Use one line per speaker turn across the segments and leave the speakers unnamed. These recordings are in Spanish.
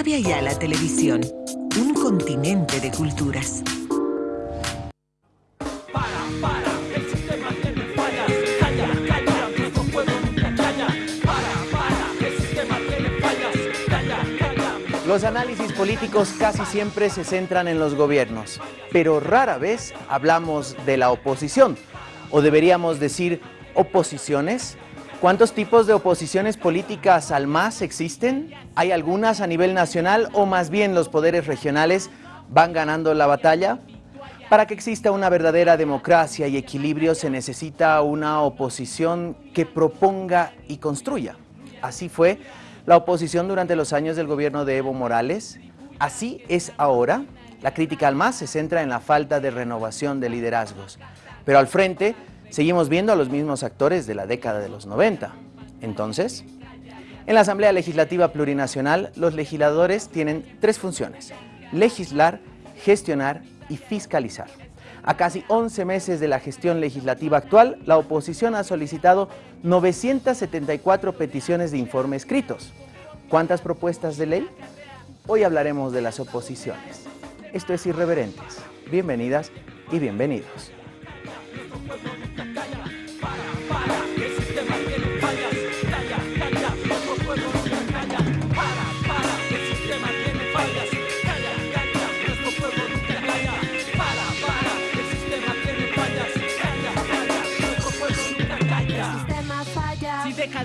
radio y a la televisión. Un continente de culturas.
Los análisis políticos casi siempre se centran en los gobiernos, pero rara vez hablamos de la oposición, o deberíamos decir oposiciones. ¿Cuántos tipos de oposiciones políticas al MAS existen? ¿Hay algunas a nivel nacional o más bien los poderes regionales van ganando la batalla? Para que exista una verdadera democracia y equilibrio se necesita una oposición que proponga y construya. Así fue la oposición durante los años del gobierno de Evo Morales. Así es ahora. La crítica al MAS se centra en la falta de renovación de liderazgos. Pero al frente seguimos viendo a los mismos actores de la década de los 90. Entonces, en la Asamblea Legislativa Plurinacional, los legisladores tienen tres funciones. Legislar, gestionar y fiscalizar. A casi 11 meses de la gestión legislativa actual, la oposición ha solicitado 974 peticiones de informe escritos. ¿Cuántas propuestas de ley? Hoy hablaremos de las oposiciones. Esto es Irreverentes. Bienvenidas y bienvenidos.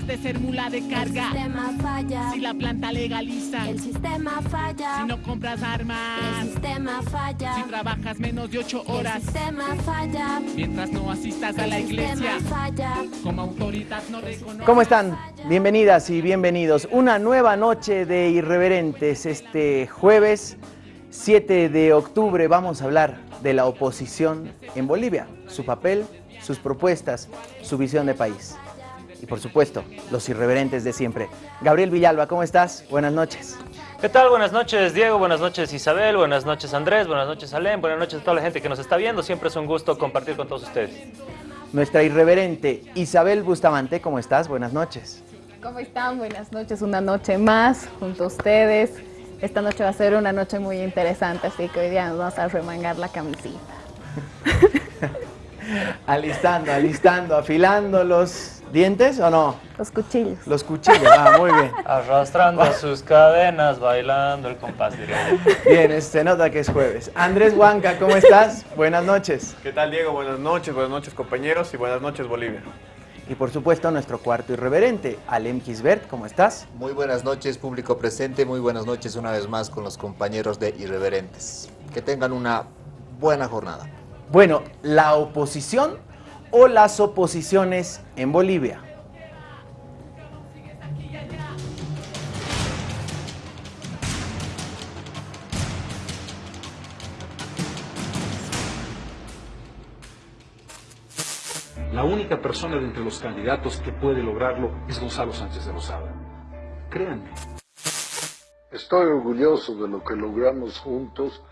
De ser mula de carga.
El sistema falla.
Si la planta legaliza.
El sistema falla.
Si no compras armas.
El sistema falla.
Si trabajas menos de ocho horas.
El sistema falla.
Mientras no asistas a la iglesia.
Falla.
Como autoridad no reconoce.
¿Cómo están? Bienvenidas y bienvenidos. Una nueva noche de Irreverentes. Este jueves 7 de octubre vamos a hablar de la oposición en Bolivia, su papel, sus propuestas, su visión de país. Y por supuesto, los irreverentes de siempre. Gabriel Villalba, ¿cómo estás? Buenas noches.
¿Qué tal? Buenas noches Diego, buenas noches Isabel, buenas noches Andrés, buenas noches Alem, buenas noches a toda la gente que nos está viendo. Siempre es un gusto compartir con todos ustedes.
Nuestra irreverente Isabel Bustamante, ¿cómo estás? Buenas noches.
¿Cómo están? Buenas noches, una noche más junto a ustedes. Esta noche va a ser una noche muy interesante, así que hoy día nos vamos a remangar la camisita.
alistando, alistando, afilando los dientes o no?
Los cuchillos.
Los cuchillos, ah, muy bien.
Arrastrando sus cadenas, bailando el compás directo.
Bien, se nota que es jueves. Andrés Huanca, ¿cómo estás? Buenas noches.
¿Qué tal Diego? Buenas noches, buenas noches compañeros y buenas noches Bolivia.
Y por supuesto nuestro cuarto irreverente, Alem Kisbert, ¿cómo estás?
Muy buenas noches público presente, muy buenas noches una vez más con los compañeros de Irreverentes. Que tengan una buena jornada.
Bueno, la oposición o las oposiciones en Bolivia.
La única persona de entre los candidatos que puede lograrlo es Gonzalo Sánchez de Rosada. Créanme.
Estoy orgulloso de lo que logramos juntos.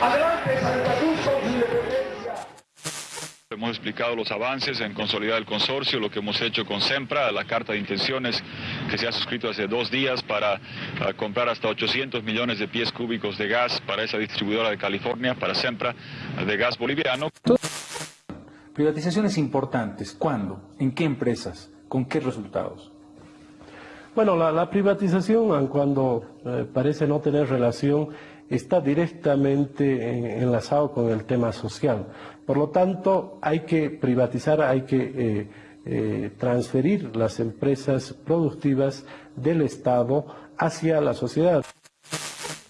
Adelante Santa Cruz con su independencia.
Hemos explicado los avances en consolidar el consorcio, lo que hemos hecho con SEMPRA, la carta de intenciones que se ha suscrito hace dos días para uh, comprar hasta 800 millones de pies cúbicos de gas para esa distribuidora de California, para SEMPRA, de gas boliviano.
Privatizaciones importantes. ¿Cuándo? ¿En qué empresas? ¿Con qué resultados?
Bueno, la, la privatización, aun cuando eh, parece no tener relación, está directamente eh, enlazado con el tema social. Por lo tanto, hay que privatizar, hay que eh, eh, transferir las empresas productivas del Estado hacia la sociedad.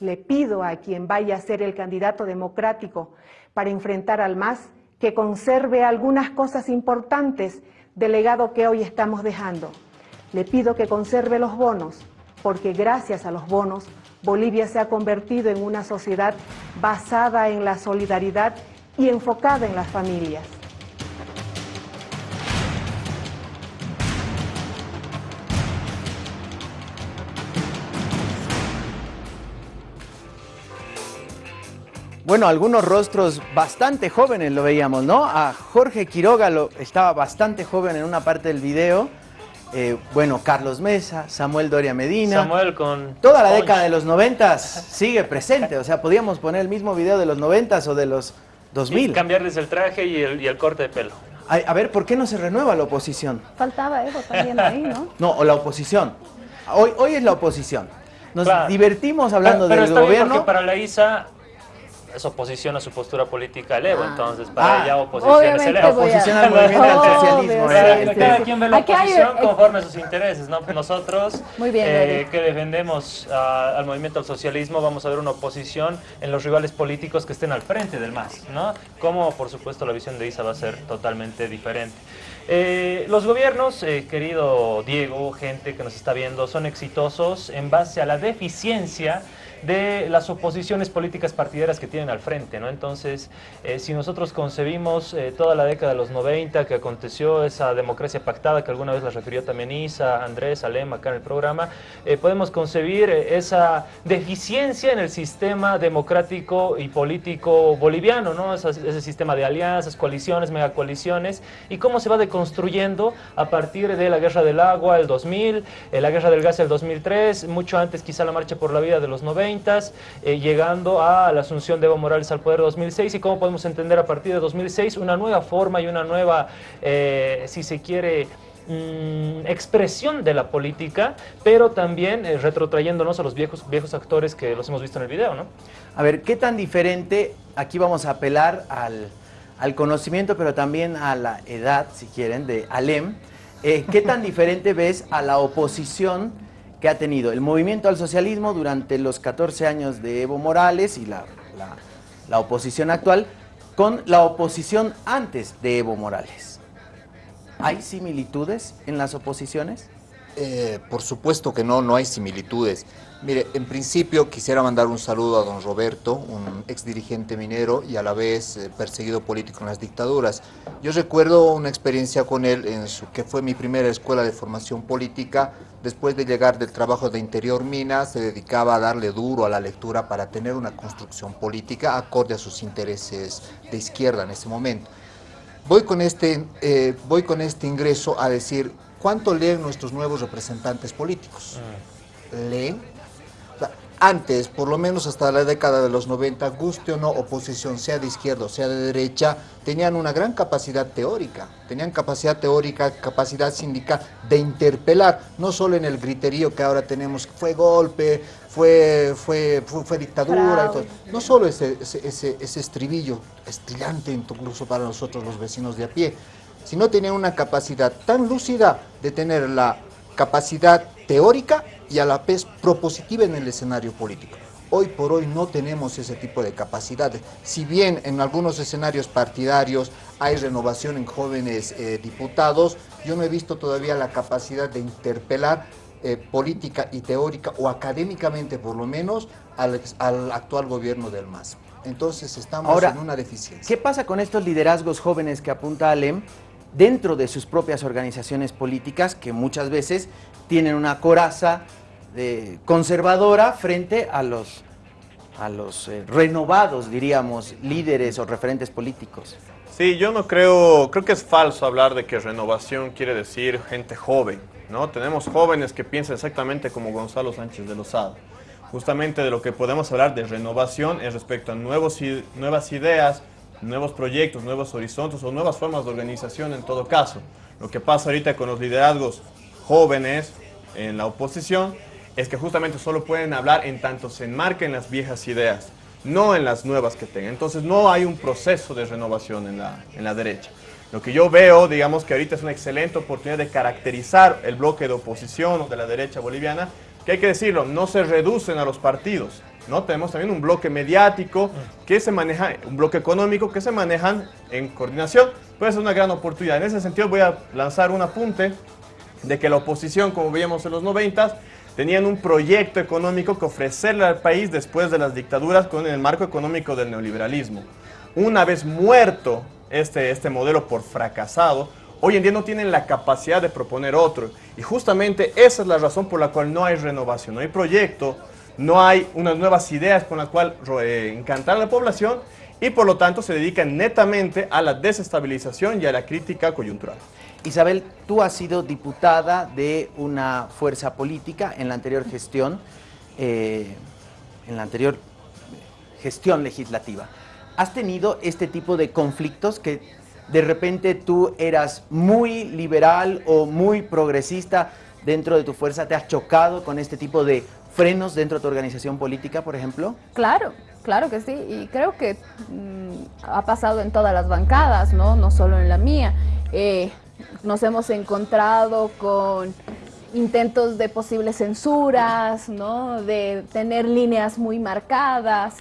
Le pido a quien vaya a ser el candidato democrático para enfrentar al MAS que conserve algunas cosas importantes del legado que hoy estamos dejando. Le pido que conserve los bonos, porque gracias a los bonos, Bolivia se ha convertido en una sociedad basada en la solidaridad y enfocada en las familias.
Bueno, algunos rostros bastante jóvenes lo veíamos, ¿no? A Jorge Quiroga lo, estaba bastante joven en una parte del video. Eh, bueno, Carlos Mesa, Samuel Doria Medina.
Samuel con...
Toda la década de los noventas sigue presente. O sea, podíamos poner el mismo video de los noventas o de los 2000.
Y cambiarles el traje y el, y el corte de pelo.
A, a ver, ¿por qué no se renueva la oposición?
Faltaba Evo también ahí, ¿no?
No, o la oposición. Hoy, hoy es la oposición. Nos
Claro.
divertimos hablando
pero, pero
del
está bien
gobierno.
porque para la ISA es oposición a su postura política al Evo, entonces
Ah,
para ella oposición es el Evo.
Oposición al movimiento al socialismo.
sí,
era
sí,
este.
Cada quien ve la
Aquí
oposición
eh,
conforme a sus intereses, ¿no? Nosotros,
Muy bien,
eh, que defendemos ah, al movimiento al socialismo, vamos a ver una oposición en los rivales políticos que estén al frente del MAS, ¿no? Como, por supuesto, la visión de ISA va a ser totalmente diferente. Eh, los gobiernos, eh, querido Diego, gente que nos está viendo, son exitosos en base a la deficiencia de las oposiciones políticas partidarias que tienen al frente, ¿no? Entonces, eh, si nosotros concebimos eh, toda la década de los 90 que aconteció esa democracia pactada que alguna vez la refirió también Isa, Andrés, Alem acá en el programa, eh, podemos concebir eh, esa deficiencia en el sistema democrático y político boliviano, ¿no? Esa- ese sistema de alianzas, coaliciones, megacoaliciones y cómo se va deconstruyendo a partir de la guerra del agua, el 2000, eh, la guerra del gas, el 2003, mucho antes quizá la marcha por la vida de los 90, eh, llegando a la asunción de Evo Morales al poder 2006 y cómo podemos entender a partir de 2006 una nueva forma y una nueva, eh, si se quiere, mm, expresión de la política, pero también eh, retrotrayéndonos a los viejos, viejos actores que los hemos visto en el video, ¿no?
A ver, ¿qué tan diferente? Aquí vamos a apelar al, al conocimiento, pero también a la edad, si quieren, de Alem. Eh, ¿Qué tan diferente ves a la oposición que ha tenido el movimiento al socialismo durante los 14 años de Evo Morales y la, la- oposición actual con la oposición antes de Evo Morales? ¿Hay similitudes en las oposiciones?
Eh, por supuesto que no, no hay similitudes. Mire, en principio quisiera mandar un saludo a don Roberto, un ex dirigente minero y a la vez eh, perseguido político en las dictaduras. Yo recuerdo una experiencia con él en su que fue mi primera escuela de formación política. Después de llegar del trabajo de Interior Mina, se dedicaba a darle duro a la lectura para tener una construcción política acorde a sus intereses de izquierda en ese momento. Voy con este, eh, voy con este ingreso a decir, ¿cuánto leen nuestros nuevos representantes políticos? ¿Leen? Antes, por lo menos hasta la década de los 90, guste o no, oposición, sea de izquierda o sea de derecha, tenían una gran capacidad teórica, tenían capacidad teórica, capacidad sindical de interpelar, no solo en el griterío que ahora tenemos, fue golpe, fue, fue, fue, fue dictadura, y todo. no solo ese, ese, ese, ese estribillo estrillante incluso para nosotros los vecinos de a pie, sino tenían una capacidad tan lúcida de tener la capacidad teórica y a la vez propositiva en el escenario político. Hoy por hoy no tenemos ese tipo de capacidades. Si bien en algunos escenarios partidarios hay renovación en jóvenes eh, diputados, yo no he visto todavía la capacidad de interpelar eh, política y teórica o académicamente por lo menos al, actual gobierno del MAS. Entonces estamos
Ahora,
en una deficiencia.
¿Qué pasa con estos liderazgos jóvenes que apunta Alem dentro de sus propias organizaciones políticas que muchas veces tienen una coraza conservadora frente a los, a los eh, renovados, diríamos, líderes o referentes políticos?
Sí, yo no creo, creo que es falso hablar de que renovación quiere decir gente joven, ¿no? Tenemos jóvenes que piensan exactamente como Gonzalo Sánchez de Lozada. Justamente de lo que podemos hablar de renovación es respecto a nuevos, nuevas ideas, nuevos proyectos, nuevos horizontes o nuevas formas de organización en todo caso. Lo que pasa ahorita con los liderazgos jóvenes en la oposición es que justamente solo pueden hablar en tanto se enmarquen las viejas ideas, no en las nuevas que tengan. Entonces no hay un proceso de renovación en la, en la derecha. Lo que yo veo, digamos que ahorita es una excelente oportunidad de caracterizar el bloque de oposición o de la derecha boliviana, que hay que decirlo, no se reducen a los partidos. ¿no? Tenemos también un bloque mediático que se maneja, un bloque económico que se manejan en coordinación. Puede ser una gran oportunidad. En ese sentido voy a lanzar un apunte de que la oposición, como veíamos en los 90, tenían un proyecto económico que ofrecerle al país después de las dictaduras con el marco económico del neoliberalismo. Una vez muerto este, este modelo por fracasado, hoy en día no tienen la capacidad de proponer otro. Y justamente esa es la razón por la cual no hay renovación, no hay proyecto, no hay unas nuevas ideas con las cuales eh, encantar a la población y por lo tanto se dedican netamente a la desestabilización y a la crítica coyuntural.
Isabel, tú has sido diputada de una fuerza política en la anterior gestión, eh, en la anterior gestión legislativa. ¿Has tenido este tipo de conflictos que de repente tú eras muy liberal o muy progresista dentro de tu fuerza? ¿Te has chocado con este tipo de frenos dentro de tu organización política, por ejemplo?
Claro, claro que sí. Y creo que mm, ha pasado en todas las bancadas, ¿no? No solo en la mía. Eh, nos hemos encontrado con intentos de posibles censuras, ¿no? de tener líneas muy marcadas,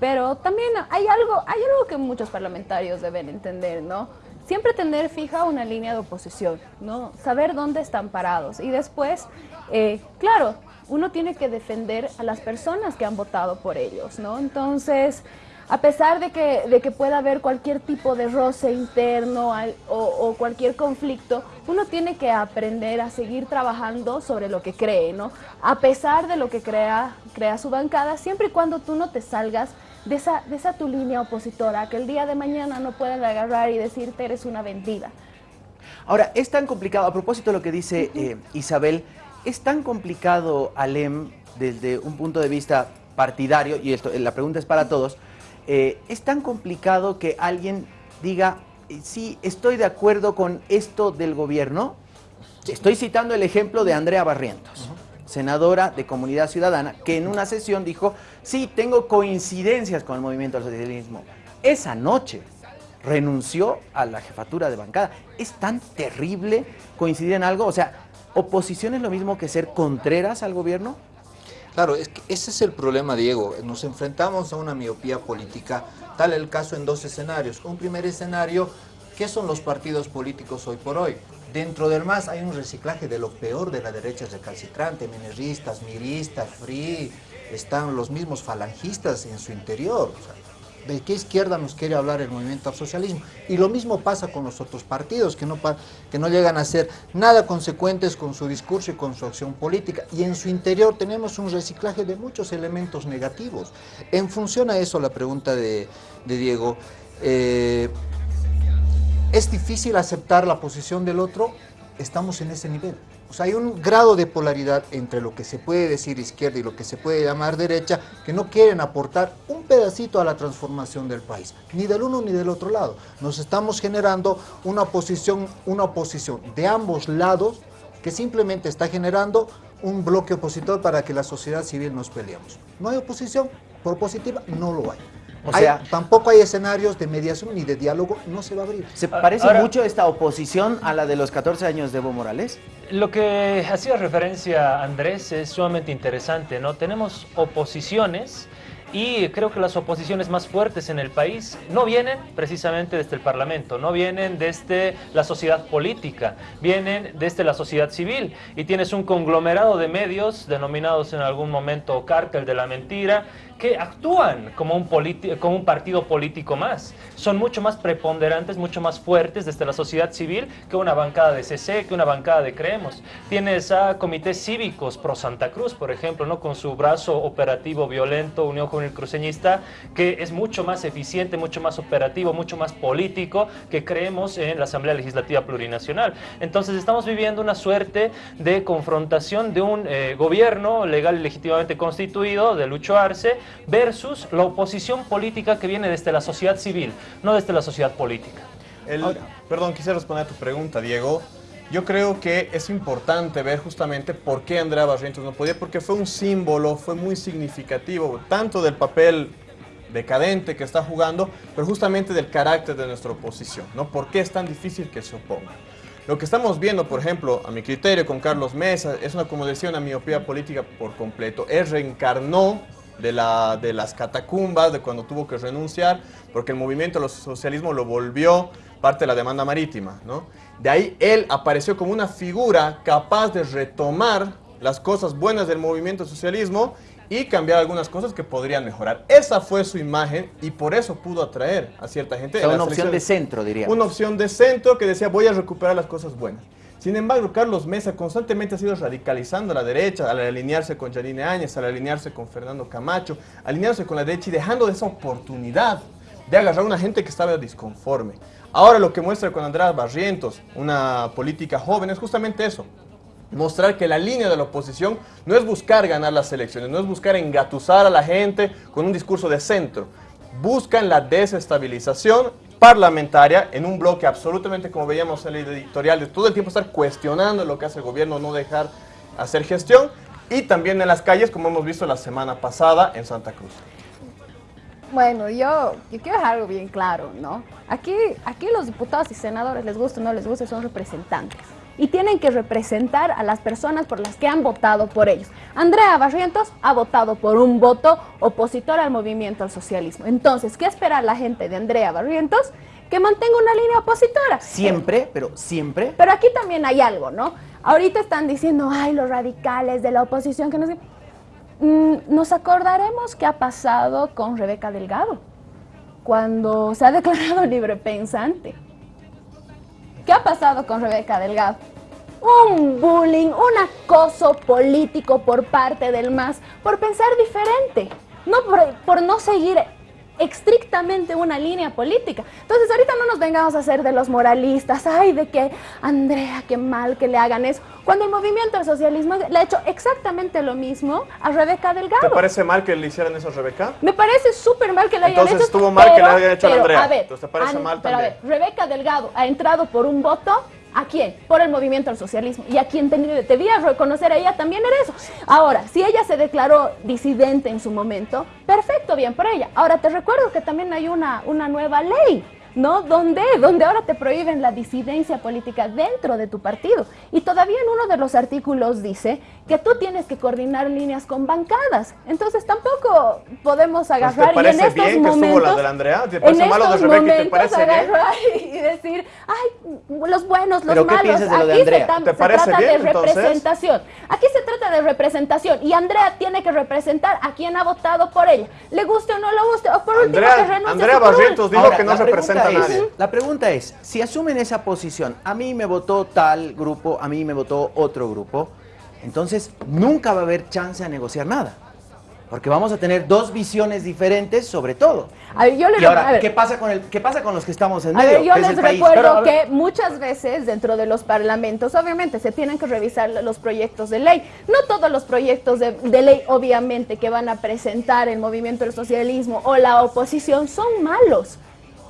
pero también hay algo, hay algo que muchos parlamentarios deben entender, ¿no? Siempre tener fija una línea de oposición, ¿no? Saber dónde están parados y después, eh, claro, uno tiene que defender a las personas que han votado por ellos, ¿no? Entonces, a pesar de que, de que pueda haber cualquier tipo de roce interno o, cualquier conflicto, uno tiene que aprender a seguir trabajando sobre lo que cree, ¿no? A pesar de lo que crea, crea su bancada, siempre y cuando tú no te salgas de esa, de esa tu línea opositora, que el día de mañana no puedan agarrar y decirte eres una vendida.
Ahora, es tan complicado, a propósito de lo que dice eh, Isabel, es tan complicado, Alem, desde un punto de vista partidario, y esto, la pregunta es para todos, eh, es tan complicado que alguien diga, eh, sí, estoy de acuerdo con esto del gobierno. Estoy citando el ejemplo de Andrea Barrientos, senadora de Comunidad Ciudadana, que en una sesión dijo, sí, tengo coincidencias con el movimiento del socialismo. Esa noche renunció a la jefatura de bancada. ¿Es tan terrible coincidir en algo? O sea, ¿oposición es lo mismo que ser contreras al gobierno?
Claro, es que ese es el problema, Diego. Nos enfrentamos a una miopía política, tal el caso en dos escenarios. Un primer escenario, ¿qué son los partidos políticos hoy por hoy? Dentro del MAS hay un reciclaje de lo peor de la derecha recalcitrante, mineristas, miristas, free, están los mismos falangistas en su interior de qué izquierda nos quiere hablar el movimiento al socialismo. Y lo mismo pasa con los otros partidos, que no, que no llegan a ser nada consecuentes con su discurso y con su acción política. Y en su interior tenemos un reciclaje de muchos elementos negativos. En función a eso, la pregunta de, Diego, eh, ¿es difícil aceptar la posición del otro? Estamos en ese nivel. O sea, hay un grado de polaridad entre lo que se puede decir izquierda y lo que se puede llamar derecha, que no quieren aportar un pedacito a la transformación del país, ni del uno ni del otro lado. Nos estamos generando una oposición, una oposición de ambos lados que simplemente está generando un bloque opositor para que la sociedad civil nos peleemos. No hay oposición propositiva, no lo hay. O sea, tampoco hay escenarios de mediación ni de diálogo, no se va a abrir.
¿Se parece mucho esta oposición a la de los 14 años de Evo Morales?
Lo que hacía referencia Andrés es sumamente interesante, ¿no? Tenemos oposiciones y creo que las oposiciones más fuertes en el país no vienen precisamente desde el Parlamento, no vienen desde la sociedad política, vienen desde la sociedad civil. Y tienes un conglomerado de medios denominados en algún momento cártel de la mentira, que actúan como un, como un partido político más. Son mucho más preponderantes, mucho más fuertes desde la sociedad civil que una bancada de CC, que una bancada de Creemos. Tienes a comités cívicos pro Santa Cruz, por ejemplo, ¿no? con su brazo operativo violento, Unión Juvenil Cruceñista, que es mucho más eficiente, mucho más operativo, mucho más político que creemos en la Asamblea Legislativa Plurinacional. Entonces estamos viviendo una suerte de confrontación de un eh, gobierno legal y legítimamente constituido, de Lucho Arce, versus la oposición política que viene desde la sociedad civil, no desde la sociedad política.
perdón, quisiera responder a tu pregunta, Diego. Yo creo que es importante ver justamente por qué Andrea Barrientos no podía, porque fue un símbolo, fue muy significativo, tanto del papel decadente que está jugando, pero justamente del carácter de nuestra oposición, ¿no? ¿Por qué es tan difícil que se oponga? Lo que estamos viendo, por ejemplo, a mi criterio con Carlos Mesa, es una, como decía, una miopía política por completo. Él reencarnó de, la, de las catacumbas, de cuando tuvo que renunciar, porque el movimiento del socialismo lo volvió parte de la demanda marítima. ¿no? De ahí él apareció como una figura capaz de retomar las cosas buenas del movimiento socialismo y cambiar algunas cosas que podrían mejorar. Esa fue su imagen y por eso pudo atraer a cierta gente.
una opción de centro, diría.
Una opción de centro que decía voy a recuperar las cosas buenas. Sin embargo, Carlos Mesa constantemente ha sido radicalizando a la derecha al alinearse con Janine Áñez, al alinearse con Fernando Camacho, alinearse con la derecha y dejando de esa oportunidad de agarrar a una gente que estaba disconforme. Ahora lo que muestra con Andrea Barrientos, una política joven, es justamente eso. Mostrar que la línea de la oposición no es buscar ganar las elecciones, no es buscar engatusar a la gente con un discurso de centro. Buscan la desestabilización parlamentaria en un bloque absolutamente, como veíamos en el editorial, de todo el tiempo estar cuestionando lo que hace el gobierno, no dejar hacer gestión, y también en las calles, como hemos visto la semana pasada en Santa Cruz.
Bueno, yo, quiero dejar algo bien claro, ¿no? Aquí, aquí los diputados y senadores, les guste o no les guste, son representantes. Y tienen que representar a las personas por las que han votado por ellos. Andrea Barrientos ha votado por un voto opositor al movimiento al socialismo. Entonces, ¿qué espera la gente de Andrea Barrientos? Que mantenga una línea opositora.
Siempre, pero siempre.
Pero aquí también hay algo, ¿no? Ahorita están diciendo, ay, los radicales de la oposición que no sé... Mm, nos acordaremos qué ha pasado con Rebeca Delgado cuando se ha declarado libre pensante. ¿Qué ha pasado con Rebeca Delgado? Un bullying, un acoso político por parte del MAS por pensar diferente, no por, por no seguir estrictamente una línea política. Entonces ahorita no nos vengamos a hacer de los moralistas, ay, de que Andrea, qué mal que le hagan eso, cuando el movimiento del socialismo le ha hecho exactamente lo mismo a Rebeca Delgado.
¿Te parece mal que le hicieran eso a Rebeca?
Me parece súper mal que le hayan
Entonces
hecho.
estuvo mal que le hayan hecho a Andrea.
A ver,
Entonces te parece
an-
mal
pero a ver, Rebeca Delgado ha entrado por un voto ¿A quién? Por el movimiento al socialismo. Y a quien ten- debía reconocer a ella también era eso. Ahora, si ella se declaró disidente en su momento, perfecto, bien por ella. Ahora, te recuerdo que también hay una, una nueva ley, ¿no? Donde, donde ahora te prohíben la disidencia política dentro de tu partido. Y todavía en uno de los artículos dice que tú tienes que coordinar líneas con bancadas. Entonces tampoco podemos
Pues, ¿Te
agarrar y en estos
bien que
momentos...
la de la Andrea? ¿Te
en
malo de Rebeca y te
momentos
parece bien?
agarrar y decir, ay, los buenos, los
¿Pero qué
malos.
de lo de
Aquí
Andrea?
se,
¿Te
se trata
bien,
de
entonces?
representación. Aquí se trata de representación y Andrea tiene que representar a quien ha votado por ella. Le guste o no le guste, o por último
Andrea-
que renuncie
Andrea. Barrientos dijo
Ahora,
que no
la pregunta
a
es-
nadie.
La pregunta es, si asumen esa posición, a mí me votó tal grupo, a mí me votó otro grupo, entonces nunca va a haber chance a negociar nada. Porque vamos a tener dos visiones diferentes sobre todo.
A ver, yo le
y ahora,
a ver.
¿qué pasa, con el, ¿qué pasa con los que estamos en
A
medio?
ver, yo les recuerdo
Pero, a
que muchas veces dentro de los parlamentos, obviamente, se tienen que revisar los proyectos de ley. No todos los proyectos de, de ley, obviamente, que van a presentar el movimiento del socialismo o la oposición son malos.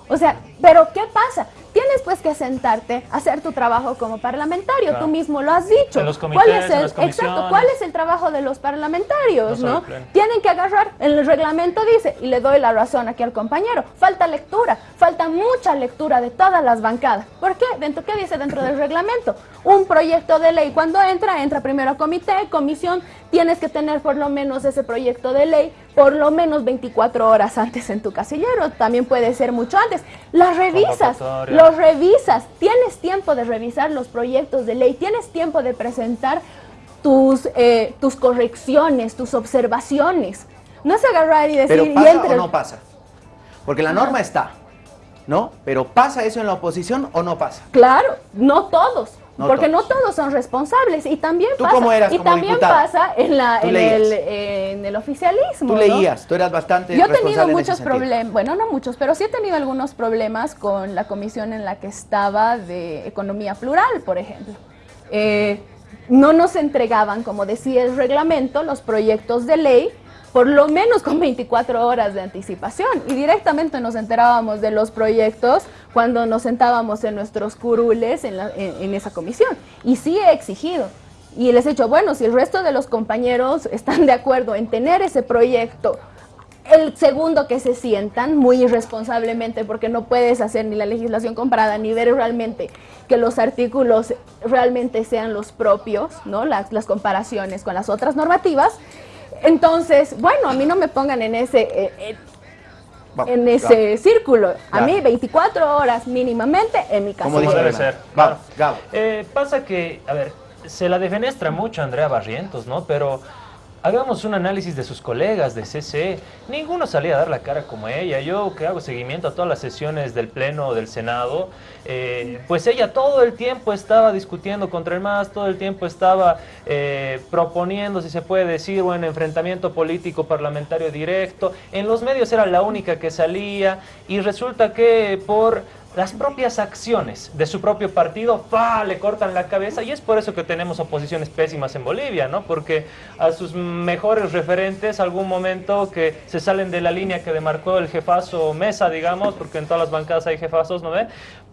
O sea, pero ¿qué pasa? Tienes pues que sentarte, hacer tu trabajo como parlamentario,
Claro.
tú mismo lo has dicho.
En los
¿Cuál
comités,
es
en
el,
las
exacto. ¿cuál es el trabajo de los parlamentarios,
No.
Tienen que agarrar, el reglamento dice, y le doy la razón aquí al compañero, falta lectura, falta mucha lectura de todas las bancadas. ¿Por qué? Dentro, ¿Qué dice dentro del reglamento? Un proyecto de ley, cuando entra, entra primero a comité, comisión, tienes que tener por lo menos ese proyecto de ley por lo menos 24 horas antes en tu casillero, también puede ser mucho antes. Revisas, los revisas, tienes tiempo de revisar los proyectos de ley, tienes tiempo de presentar tus, eh, tus correcciones, tus observaciones. No es agarrar y decir,
pero
y
¿pasa
entre-
o no pasa? Porque la norma está, ¿no? Pero ¿pasa eso en la oposición o no pasa?
Claro, no todos.
No
porque
todos.
no todos son responsables y también
¿Tú
pasa,
cómo eras
y
como
también
diputada?
pasa en la en el, en el oficialismo.
Tú
¿no?
leías, tú eras bastante
Yo he tenido muchos problemas, bueno, no muchos, pero sí he tenido algunos problemas con la comisión en la que estaba de economía plural, por ejemplo. Eh, no nos entregaban, como decía el reglamento, los proyectos de ley, por lo menos con 24 horas de anticipación. Y directamente nos enterábamos de los proyectos cuando nos sentábamos en nuestros curules en, la- en- esa comisión. Y sí he exigido. Y les he dicho, bueno, si el resto de los compañeros están de acuerdo en tener ese proyecto el segundo que se sientan muy irresponsablemente porque no puedes hacer ni la legislación comparada ni ver realmente que los artículos realmente sean los propios, ¿no? Las, las comparaciones con las otras normativas. Entonces, bueno, a mí no me pongan en ese, eh, eh,
Vamos,
en ese círculo. A
Claro.
mí 24 horas mínimamente en mi casa.
Como
debe ser.
Vamos,
claro. Eh, pasa que, a ver, se la defenestra mucho Andrea Barrientos, ¿no? Pero hagamos un análisis de sus colegas de CC. Ninguno salía a dar la cara como ella. Yo que hago seguimiento a todas las sesiones del Pleno del Senado, eh, pues ella todo el tiempo estaba discutiendo contra el MAS, todo el tiempo estaba eh, proponiendo, si se puede decir, un enfrentamiento político parlamentario directo. En los medios era la única que salía y resulta que por las propias acciones de su propio partido, ¡fa! le cortan la cabeza y es por eso que tenemos oposiciones pésimas en Bolivia, ¿no? Porque a sus mejores referentes, algún momento que se salen de la línea que demarcó el jefazo Mesa, digamos, porque en todas las bancadas hay jefazos, ¿no ve?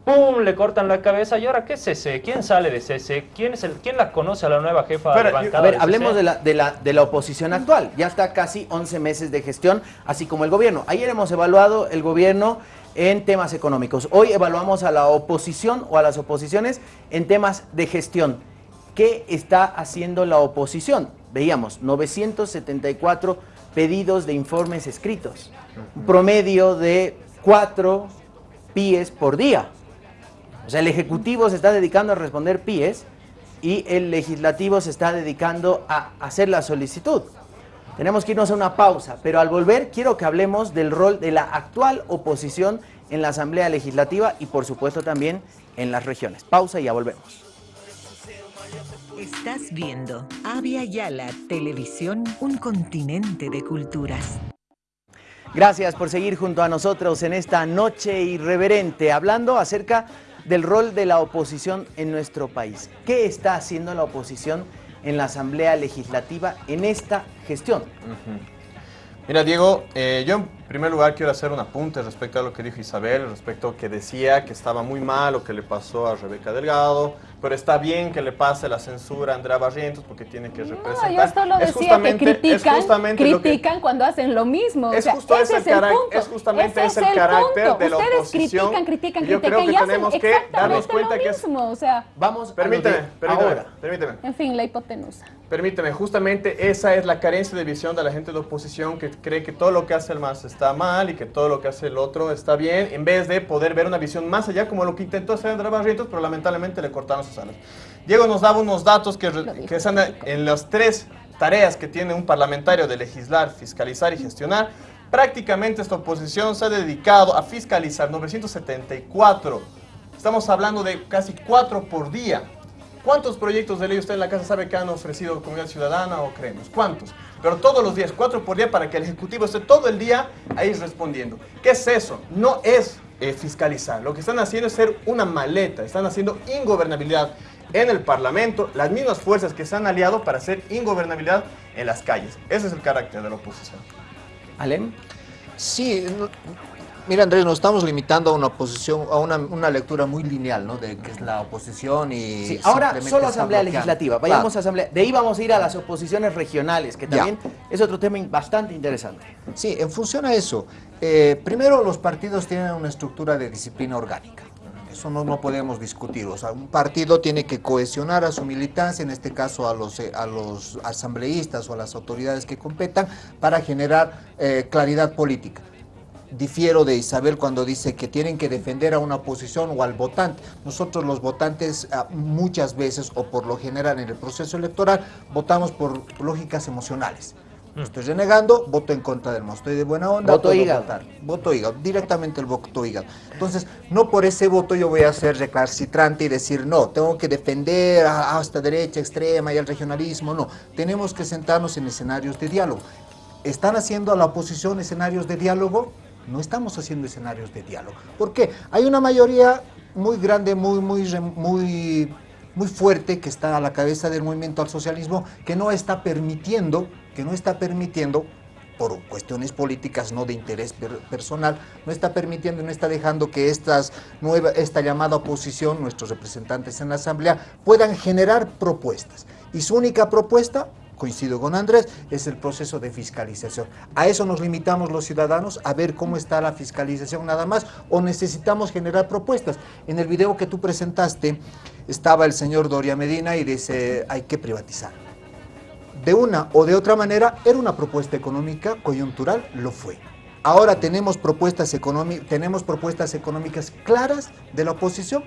¡Pum! Le cortan la cabeza. ¿Y ahora qué es ese? ¿Quién sale de ese? ¿Quién, es el, quién la conoce a la nueva jefa de bancada?
A ver, hablemos de la, de, la, de la oposición actual. Ya está casi 11 meses de gestión, así como el gobierno. Ayer hemos evaluado el gobierno en temas económicos. Hoy evaluamos a la oposición o a las oposiciones en temas de gestión. ¿Qué está haciendo la oposición? Veíamos 974 pedidos de informes escritos, un promedio de 4 PIEs por día. O sea, el Ejecutivo se está dedicando a responder PIEs y el Legislativo se está dedicando a hacer la solicitud. Tenemos que irnos a una pausa, pero al volver quiero que hablemos del rol de la actual oposición en la Asamblea Legislativa y por supuesto también en las regiones. Pausa y ya volvemos.
Estás viendo Avia Yala Televisión, un continente de culturas.
Gracias por seguir junto a nosotros en esta noche irreverente, hablando acerca del rol de la oposición en nuestro país. ¿Qué está haciendo la oposición en la Asamblea Legislativa en esta gestión.
Mira, Diego, eh, yo primer lugar quiero hacer un apunte respecto a lo que dijo Isabel, respecto a que decía que estaba muy mal lo que le pasó a Rebeca Delgado, pero está bien que le pase la censura a Andrea Barrientos porque tiene que representar.
No, yo solo decía que critican, critican cuando hacen lo mismo.
Es,
o sea,
justo
ese
es, el punto. es justamente ese, es el, carácter punto. de la
Ustedes
oposición.
critican, critican,
yo
critican
creo que
y
tenemos que darnos cuenta
lo
que
mismo, o sea,
vamos
permíteme,
a
permíteme,
ahora.
permíteme.
En fin, la hipotenusa.
Permíteme, justamente esa es la carencia de visión de la gente de oposición que cree que todo lo que hace el MAS está mal y que todo lo que hace el otro está bien, en vez de poder ver una visión más allá como lo que intentó hacer Andrea Barrientos, pero lamentablemente le cortaron sus alas. Diego nos daba unos datos que, que están en las tres tareas que tiene un parlamentario de legislar, fiscalizar y gestionar. Prácticamente esta oposición se ha dedicado a fiscalizar 974. Estamos hablando de casi cuatro por día. ¿Cuántos proyectos de ley usted en la casa sabe que han ofrecido Comunidad Ciudadana o creemos? ¿Cuántos? Pero todos los días, cuatro por día, para que el Ejecutivo esté todo el día ahí respondiendo. ¿Qué es eso? No es eh, fiscalizar. Lo que están haciendo es ser una maleta. Están haciendo ingobernabilidad en el Parlamento, las mismas fuerzas que se han aliado para hacer ingobernabilidad en las calles. Ese es el carácter de la oposición.
¿Alem?
Sí, Mira, Andrés, nos estamos limitando a una oposición, a una, una lectura muy lineal, ¿no? De que es la oposición y.
Sí, ahora solo Asamblea Legislativa. Vayamos a Asamblea. De ahí vamos a ir a las oposiciones regionales, que también ya. es otro tema bastante interesante.
Sí, en función a eso. Eh, primero, los partidos tienen una estructura de disciplina orgánica. Eso no, no podemos discutir. O sea, un partido tiene que cohesionar a su militancia, en este caso a los, a los asambleístas o a las autoridades que competan, para generar eh, claridad política difiero de Isabel cuando dice que tienen que defender a una posición o al votante. Nosotros los votantes muchas veces o por lo general en el proceso electoral votamos por lógicas emocionales. No estoy renegando, voto en contra del MOS. Estoy de buena onda,
voto hígado.
Votar. Voto hígado, directamente el voto hígado. Entonces, no por ese voto yo voy a ser recalcitrante y decir, no, tengo que defender a, a esta derecha extrema y al regionalismo. No, tenemos que sentarnos en escenarios de diálogo. ¿Están haciendo a la oposición escenarios de diálogo? No estamos haciendo escenarios de diálogo. ¿Por qué? Hay una mayoría muy grande, muy, muy, muy, muy fuerte que está a la cabeza del movimiento al socialismo que no está permitiendo, que no está permitiendo por cuestiones políticas, no de interés per personal, no está permitiendo, no está dejando que estas nueva, esta llamada oposición, nuestros representantes en la Asamblea, puedan generar propuestas. Y su única propuesta, coincido con Andrés, es el proceso de fiscalización. ¿A eso nos limitamos los ciudadanos? ¿A ver cómo está la fiscalización nada más? ¿O necesitamos generar propuestas? En el video que tú presentaste estaba el señor Doria Medina y dice hay que privatizar. De una o de otra manera, era una propuesta económica coyuntural, lo fue. Ahora tenemos propuestas, tenemos propuestas económicas claras de la oposición,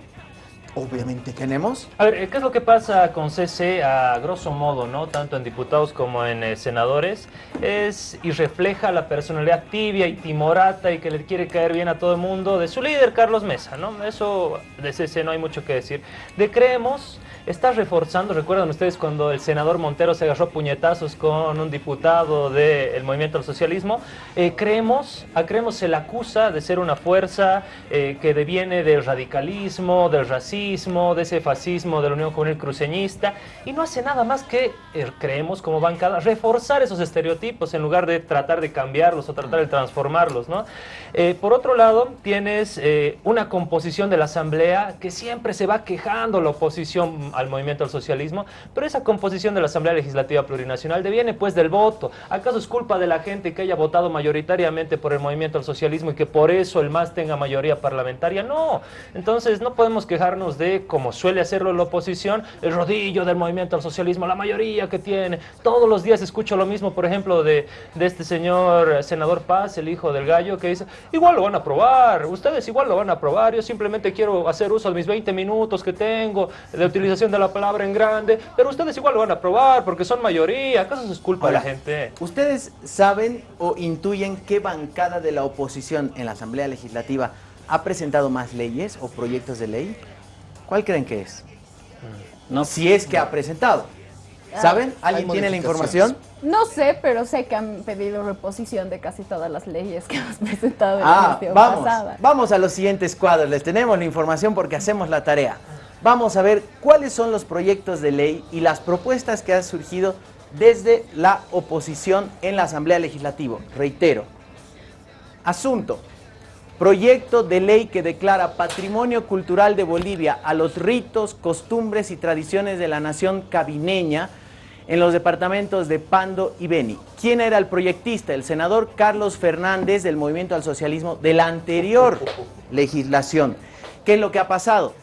obviamente
tenemos.
A ver, ¿qué es lo que pasa con CC a grosso modo, no tanto en diputados como en eh, senadores? Es y refleja la personalidad tibia y timorata y que le quiere caer bien a todo el mundo de su líder, Carlos Mesa, ¿no? Eso de CC no hay mucho que decir. De Creemos está reforzando, recuerdan ustedes cuando el senador Montero se agarró puñetazos con un diputado del Movimiento al Socialismo, eh, creemos, a Creemos se le acusa de ser una fuerza eh, que deviene del radicalismo, del racismo, de ese fascismo de la Unión Juvenil Cruceñista, y no hace nada más que, eh, creemos como bancada, reforzar esos estereotipos en lugar de tratar de cambiarlos o tratar de transformarlos, ¿no? por otro lado, tienes una composición de la Asamblea que siempre se va quejando la oposición al movimiento al socialismo, pero esa composición de la Asamblea Legislativa Plurinacional deviene pues del voto. ¿Acaso es culpa de la gente que haya votado mayoritariamente por el movimiento al socialismo y que por eso el MAS tenga mayoría parlamentaria? No. Entonces no podemos quejarnos de, como suele hacerlo la oposición, el rodillo del movimiento al socialismo, la mayoría que tiene. Todos los días escucho lo mismo, por ejemplo, de, de este señor senador Paz, el hijo del gallo, que dice, igual lo van a aprobar, ustedes igual lo van a aprobar, yo simplemente quiero hacer uso de mis 20 minutos que tengo de utilización de la palabra en grande, pero ustedes igual lo van a aprobar porque son mayoría. ¿Acaso es culpa de la gente?
¿Ustedes saben o intuyen qué bancada de la oposición en la Asamblea Legislativa ha presentado más leyes o proyectos de ley? ¿Cuál creen que es? No, si es que ha presentado. Ah, ¿Saben? ¿Alguien tiene la información?
No sé, pero sé que han pedido reposición de casi todas las leyes que hemos presentado en
ah, la vamos, pasada. Vamos a los siguientes cuadros. Les tenemos la información porque hacemos la tarea vamos a ver cuáles son los proyectos de ley y las propuestas que han surgido desde la oposición en la Asamblea Legislativa. Reitero, asunto, proyecto de ley que declara patrimonio cultural de Bolivia a los ritos, costumbres y tradiciones de la nación cabineña en los departamentos de Pando y Beni. ¿Quién era el proyectista? El senador Carlos Fernández del Movimiento al Socialismo de la anterior legislación. ¿Qué es lo que ha pasado?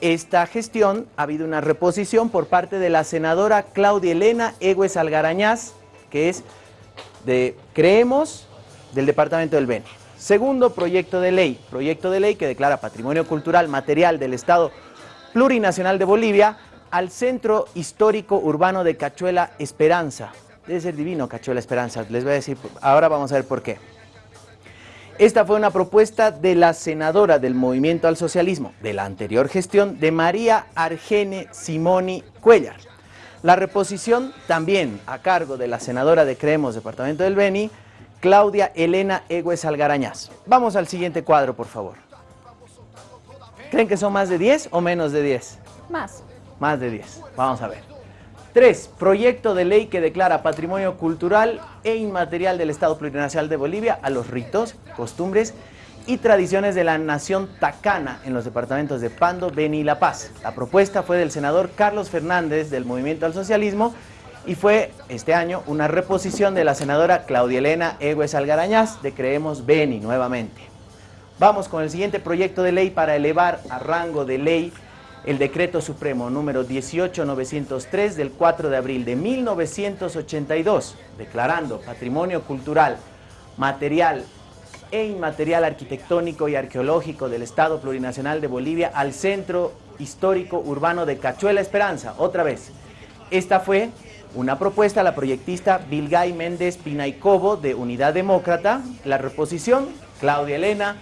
esta gestión ha habido una reposición por parte de la senadora Claudia Elena Egues Algarañaz, que es de Creemos, del Departamento del Beni. Segundo proyecto de ley, proyecto de ley que declara patrimonio cultural material del Estado plurinacional de Bolivia al Centro Histórico Urbano de Cachuela Esperanza. Debe ser divino Cachuela Esperanza, les voy a decir, ahora vamos a ver por qué. Esta fue una propuesta de la senadora del Movimiento al Socialismo de la anterior gestión de María Argene Simoni Cuellar. La reposición también a cargo de la senadora de Creemos, Departamento del Beni, Claudia Elena Egues Algarañaz. Vamos al siguiente cuadro, por favor. ¿Creen que son más de 10 o menos de 10?
Más.
Más de 10. Vamos a ver. 3. Proyecto de ley que declara patrimonio cultural e inmaterial del Estado Plurinacional de Bolivia a los ritos, costumbres y tradiciones de la nación tacana en los departamentos de Pando, Beni y La Paz. La propuesta fue del senador Carlos Fernández del Movimiento al Socialismo y fue este año una reposición de la senadora Claudia Elena Egues Algarañaz de Creemos Beni nuevamente. Vamos con el siguiente proyecto de ley para elevar a rango de ley el decreto supremo número 18903 del 4 de abril de 1982, declarando patrimonio cultural, material e inmaterial arquitectónico y arqueológico del Estado Plurinacional de Bolivia al Centro Histórico Urbano de Cachuela Esperanza. Otra vez, esta fue una propuesta a la proyectista Vilgay Méndez Pinaicobo de Unidad Demócrata, la reposición Claudia Elena,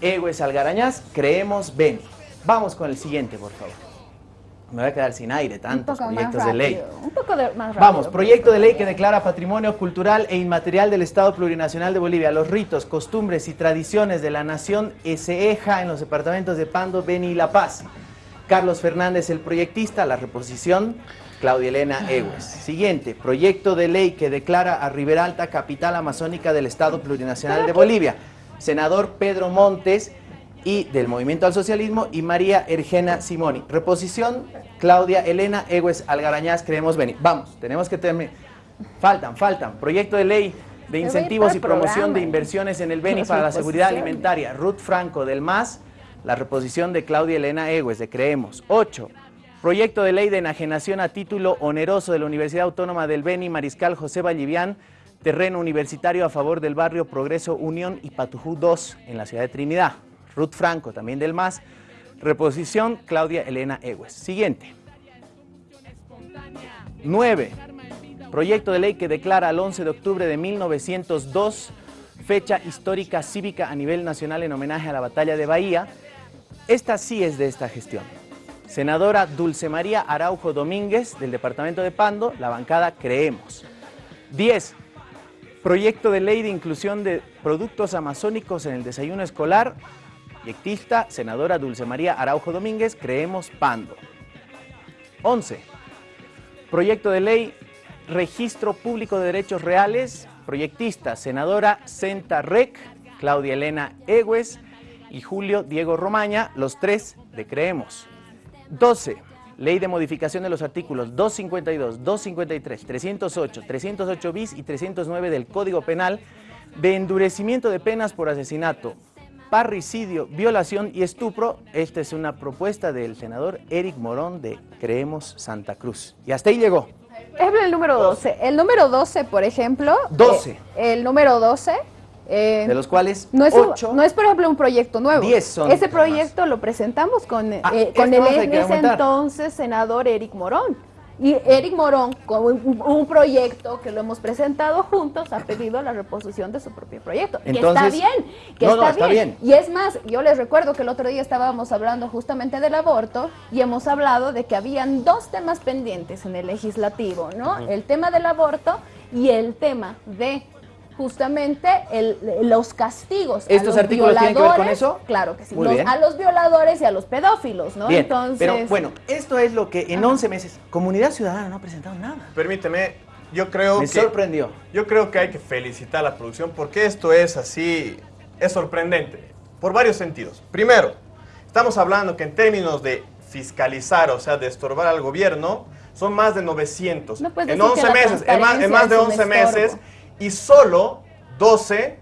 Egues Algarañaz, Creemos Beni. Vamos con el siguiente, por favor. Me voy a quedar sin aire, tantos proyectos de ley.
Un poco más rápido.
Vamos, proyecto de ley que declara patrimonio cultural e inmaterial del Estado Plurinacional de Bolivia, los ritos, costumbres y tradiciones de la nación Eseja en los departamentos de Pando, Beni y La Paz. Carlos Fernández, el proyectista, la reposición, Claudia Elena Egues. Siguiente, proyecto de ley que declara a Riberalta capital amazónica del Estado Plurinacional de Bolivia. Senador Pedro Montes, y del Movimiento al Socialismo y María Ergena Simoni. Reposición, Claudia Elena Egues Algarañaz, creemos venir. Vamos, tenemos que terminar. Faltan, faltan. Proyecto de ley de incentivos y promoción de inversiones en el Beni para la seguridad alimentaria. Ruth Franco del MAS, la reposición de Claudia Elena Egues de Creemos. 8. Proyecto de ley de enajenación a título oneroso de la Universidad Autónoma del Beni, Mariscal José Vallivián, terreno universitario a favor del barrio Progreso Unión y Patujú 2 en la ciudad de Trinidad. Ruth Franco, también del MAS, Reposición, Claudia Elena Egues. Siguiente. 9. Proyecto de ley que declara el 11 de octubre de 1902 fecha histórica cívica a nivel nacional en homenaje a la batalla de Bahía. Esta sí es de esta gestión. Senadora Dulce María Araujo Domínguez, del departamento de Pando, la bancada Creemos. 10. Proyecto de ley de inclusión de productos amazónicos en el desayuno escolar. Proyectista, senadora Dulce María Araujo Domínguez, Creemos Pando. 11. Proyecto de ley Registro Público de Derechos Reales. Proyectista, senadora Senta Rec, Claudia Elena Egues y Julio Diego Romaña, los tres de Creemos. 12. Ley de modificación de los artículos 252, 253, 308, 308 bis y 309 del Código Penal de endurecimiento de penas por asesinato, parricidio, violación y estupro. Esta es una propuesta del senador Eric Morón de Creemos Santa Cruz. Y hasta ahí llegó.
Ejemplo, el número 12. El número 12, por ejemplo.
12.
eh, el número 12. Eh,
De los cuales
no es, un-
8
no es, por ejemplo, un proyecto nuevo.
10 son
Ese proyecto lo presentamos con, eh,
Ah,
con
este
el en ese entonces senador Eric Morón. Y Eric Morón, con un, un proyecto que lo hemos presentado juntos, ha pedido la reposición de su propio proyecto. que está bien, que
No, no,
está, bien.
bien.
Y es más, yo les recuerdo que el otro día estábamos hablando justamente del aborto y hemos hablado de que habían dos temas pendientes en el legislativo, ¿no? El tema del aborto y el tema de justamente el- los castigos. a
¿Estos
los
artículos tienen que ver con
violadores.
eso?
Claro que sí.
Muy
Los-
bien.
a los violadores y a los pedófilos, ¿no?
Bien,
Entonces,
pero bueno, esto es lo que en 11 meses Comunidad Ciudadana no ha presentado nada.
Permíteme, yo creo
Me
que...
sorprendió.
Yo creo que hay que felicitar a la producción porque esto es así, es sorprendente, por varios sentidos. Primero, estamos hablando que en términos de fiscalizar, o sea, de estorbar al gobierno, son más de 900.
No
en
decir
11
que la
meses, en más, en más de
transparencia es
11
un
meses. Y solo 12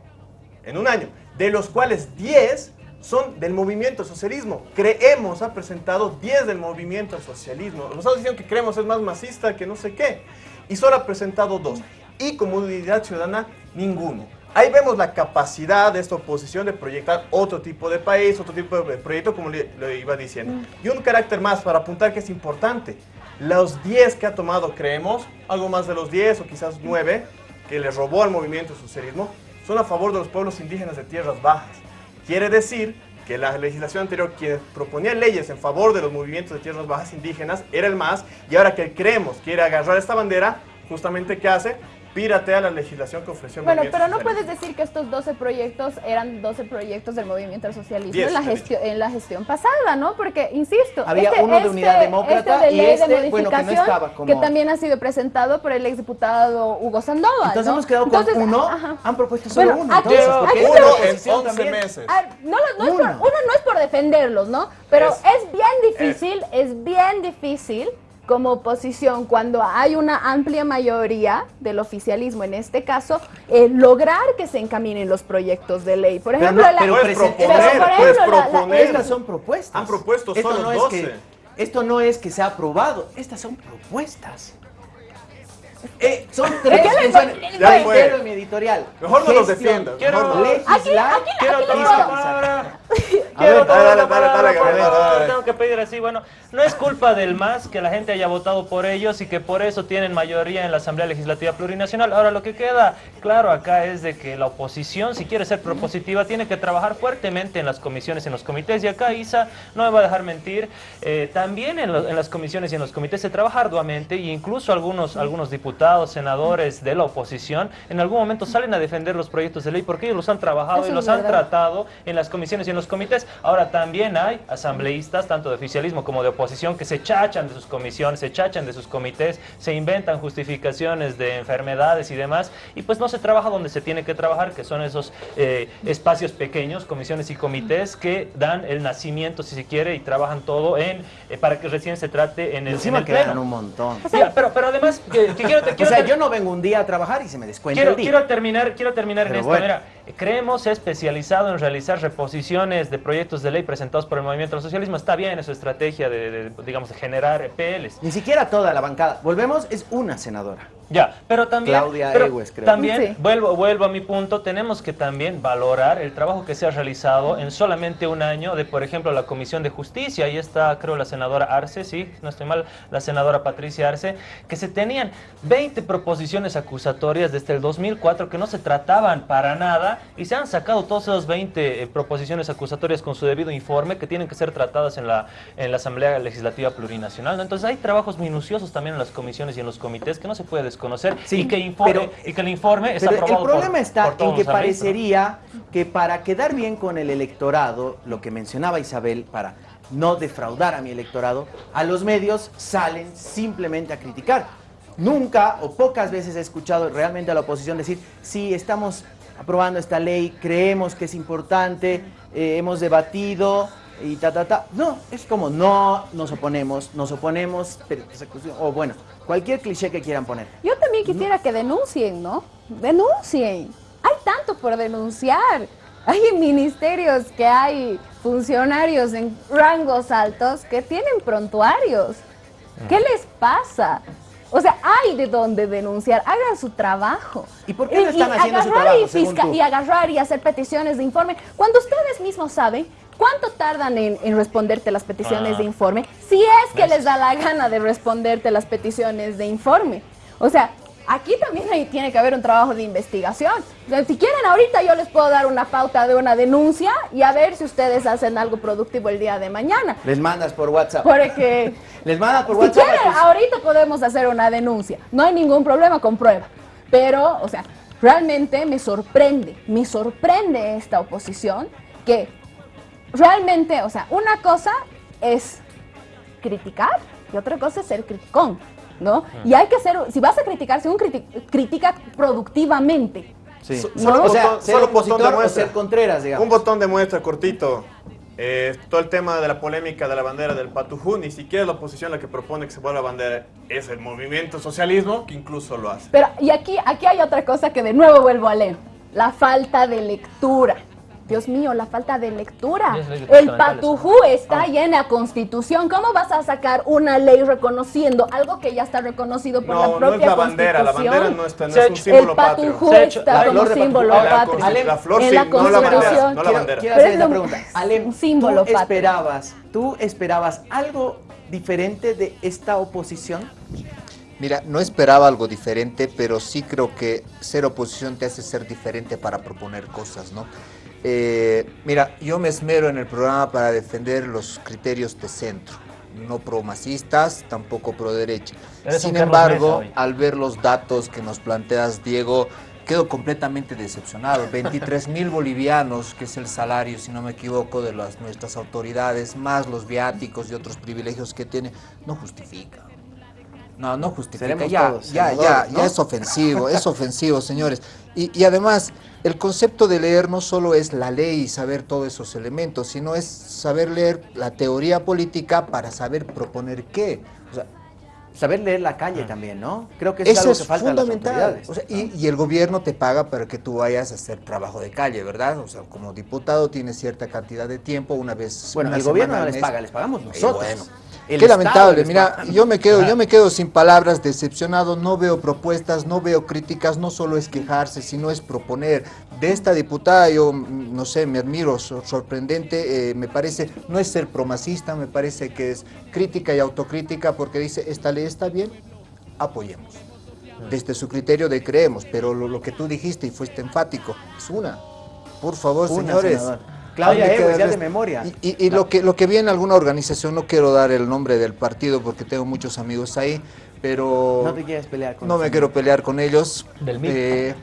en un año, de los cuales 10 son del movimiento socialismo. Creemos ha presentado 10 del movimiento socialismo. Nos estamos diciendo que creemos es más masista que no sé qué. Y solo ha presentado dos. Y comunidad ciudadana, ninguno. Ahí vemos la capacidad de esta oposición de proyectar otro tipo de país, otro tipo de proyecto, como le, le iba diciendo. Y un carácter más para apuntar que es importante. Los 10 que ha tomado Creemos, algo más de los 10 o quizás 9, que le robó al movimiento socialismo, son a favor de los pueblos indígenas de tierras bajas. Quiere decir que la legislación anterior, quien proponía leyes en favor de los movimientos de tierras bajas indígenas, era el MAS, y ahora que Creemos quiere agarrar esta bandera, justamente ¿qué hace? Piratea la legislación que ofreció el
Bueno, pero no
socialista.
puedes decir que estos 12 proyectos eran 12 proyectos del movimiento al socialismo
Diez,
en, la gestión, en la gestión pasada, ¿no? Porque, insisto,
Había uno de Unidad Demócrata
este de
y
ley
este,
de
bueno, que no estaba como-
que también ha sido presentado por el exdiputado Hugo Sandoval,
Entonces
¿no?
hemos quedado con
Entonces,
uno,
ajá.
han propuesto solo
Bueno,
uno.
aquí-
entonces,
aquí
porque oposición
en 11
también-
meses.
Ah, no, lo- no es por,
Uno.
uno no es por defenderlos, ¿no? Pero
Es-
es, bien difícil, es, bien difícil como oposición, cuando hay una amplia mayoría del oficialismo, en este caso, eh, lograr que se encaminen los proyectos de ley. Por
Pero
ejemplo,
no,
la-
pero
Puedes
presen-
proponer,
pero por
puedes
ejemplo, la- la-
proponer.
Estas son propuestas.
Han propuesto
Esto
solo
no es
12.
que Esto no es que sea aprobado, estas son propuestas. Eh, son tres funciones.
Ya
mi editorial.
Mejor no los defiendas,
Quiero
no.
legislar,
Aquí- aquí-
quiero.
Quiero
ver,
tomar
dale,
la
dale,
palabra,
dale,
por
dale,
favor,
dale.
tengo que pedir así, bueno, no es culpa del MAS que la gente haya votado por ellos y que por eso tienen mayoría en la Asamblea Legislativa Plurinacional. Ahora, lo que queda claro acá es de que la oposición, si quiere ser propositiva, tiene que trabajar fuertemente en las comisiones, en los comités, y acá Isa no me va a dejar mentir, eh, también en, lo- en las comisiones y en los comités se trabaja arduamente, e incluso algunos, algunos diputados, senadores de la oposición, en algún momento salen a defender los proyectos de ley porque ellos los han trabajado
Eso
y los han tratado en las comisiones y en los comités. Ahora también hay asambleístas, tanto de oficialismo como de oposición, que se chachan de sus comisiones, se chachan de sus comités, se inventan justificaciones de enfermedades y demás, y pues no se trabaja donde se tiene que trabajar, que son esos eh, espacios pequeños, comisiones y comités, que dan el nacimiento, si se quiere, y trabajan todo en eh, para que recién se trate en el, en
Encima
el
quedan
pleno.
un montón.
Pero, pero además, que, que quiero,
O
quiero
sea, yo no vengo un día a trabajar y se me descuenta
Quiero,
el día.
quiero terminar, quiero terminar en
Pero
esto.
bueno.
Mira, creemos especializado en realizar reposiciones de proyectos de ley presentados por el movimiento al socialismo. Está bien en su estrategia de, digamos, generar PLs.
Ni siquiera toda la bancada. Volvemos, es una senadora.
Ya, pero también,
Claudia
pero
Ewes, creo.
también
Sí.
vuelvo, vuelvo a mi punto, tenemos que también valorar el trabajo que se ha realizado en solamente un año de, por ejemplo, la Comisión de Justicia, ahí está, creo, la senadora Arce, sí, no estoy mal, la senadora Patricia Arce, que se tenían 20 proposiciones acusatorias desde el 2004 que no se trataban para nada y se han sacado todas esas 20 eh, proposiciones acusatorias con su debido informe que tienen que ser tratadas en la, en la Asamblea Legislativa Plurinacional. ¿no? Entonces hay trabajos minuciosos también en las comisiones y en los comités que no se puede desconocer
Sí,
y, que informe,
pero-
y que el informe está
Pero el
aprobado
problema
por-
está
por
en que parecería que para quedar bien con el electorado, lo que mencionaba Isabel, para no defraudar a mi electorado, a los medios salen simplemente a criticar. Nunca o pocas veces he escuchado realmente a la oposición decir, sí, estamos aprobando esta ley, creemos que es importante, eh, hemos debatido y ta, ta, ta. No, es como, no nos oponemos, nos oponemos, pero persecución, o bueno, cualquier cliché que quieran poner.
Yo también quisiera que denuncien, ¿no? Denuncien. Hay tanto por denunciar. Hay ministerios que hay funcionarios en rangos altos que tienen prontuarios. ¿Qué les pasa? O sea, hay de dónde denunciar, hagan su trabajo.
¿Y por qué no están haciendo su trabajo,
y,
según
fisca-
tú?
y agarrar y hacer peticiones de informe. Cuando ustedes mismos saben cuánto tardan en, en responderte las peticiones
Ah.
de informe, si es que les da la gana de responderte las peticiones de informe. O sea, aquí también hay- tiene que haber un trabajo de investigación. O sea, Si quieren, ahorita yo les puedo dar una pauta de una denuncia y a ver si ustedes hacen algo productivo el día de mañana.
Les mandas por WhatsApp.
Porque
Les mandas por
si
WhatsApp. a
quieren, ahorita podemos hacer una denuncia. No hay ningún problema con prueba. Pero, o sea, realmente me sorprende, me sorprende esta oposición que realmente, o sea, una cosa es criticar y otra cosa es ser criticón, ¿no? Y hay que ser, si vas a criticar, si un criti- critica productivamente.
Sí.
So-
No.
Solo,
O sea,
botón-
ser
solo un botón
opositor
de
o ser Contreras, digamos.
Un botón de muestra cortito. Eh, todo el tema de la polémica de la bandera del Patujú, ni siquiera es la oposición la que propone que se vuelva bandera, es el movimiento socialismo que incluso lo hace.
Pero, y aquí, aquí hay otra cosa que de nuevo vuelvo a leer. La falta de lectura. Dios mío, la falta de lectura. El patujú está ya en la Constitución. ¿Cómo vas a sacar una ley reconociendo algo que ya está reconocido por
No,
la
no
propia
es la bandera, la bandera no, está, no es un símbolo
el
patrio.
patujú
ha hecho-
está
la
como símbolo
patujú.
La
patrio.
Consti- la flor
en
sí,
la
no la bandera,
Constitución.
no la
Quiero,
bandera.
quiero hacer
es
esta
un-
pregunta. Alem,
un símbolo
¿tú
patrio.
esperabas, ¿tú esperabas algo diferente de esta oposición?
Mira, no esperaba algo diferente, pero sí creo que ser oposición te hace ser diferente para proponer cosas, ¿no? Eh, mira, yo me esmero en el programa para defender los criterios de centro, no pro-masistas, tampoco pro-derecha. Sin embargo, al ver los datos que nos planteas, Diego, quedo completamente decepcionado. 23 mil bolivianos, que es el salario, si no me equivoco, de las, nuestras autoridades, más los viáticos y otros privilegios que tiene, no justifica. No, no justifica. Ya,
todos
ya, ya, ya es ofensivo, es ofensivo, señores. Y, y además, el concepto de leer no solo es la ley y saber todos esos elementos, sino es saber leer la teoría política para saber proponer qué. O sea,
Saber leer la calle también, ¿no? Creo que eso, es
eso
algo
es
que a las
fundamental.
autoridades.
O sea, y, y el gobierno te paga para que tú vayas a hacer trabajo de calle, ¿verdad? O sea, como diputado tienes cierta cantidad de tiempo, una vez.
Bueno,
una
el gobierno no les
mes.
paga, les pagamos
Y
nosotros.
bueno,
El
Qué
Estado
lamentable, mira, yo me quedo, yo me quedo sin palabras, decepcionado, no veo propuestas, no veo críticas, no solo es quejarse, sino es proponer. De esta diputada yo, mm, no sé, me admiro, sor- sorprendente, eh, me parece, no es ser promacista, me parece que es crítica y autocrítica porque dice, esta ley está bien, apoyemos. Desde su criterio de creemos, pero lo, lo que tú dijiste y fuiste enfático, es una. Por favor,
Una,
señores.
senador. Claudia Ewes, ya de memoria.
Y, y- y lo que lo que vi en alguna organización, no quiero dar el nombre del partido porque tengo muchos amigos ahí, pero
No te quieres pelear con
no me quiero pelear con ellos.
Del.
Eh,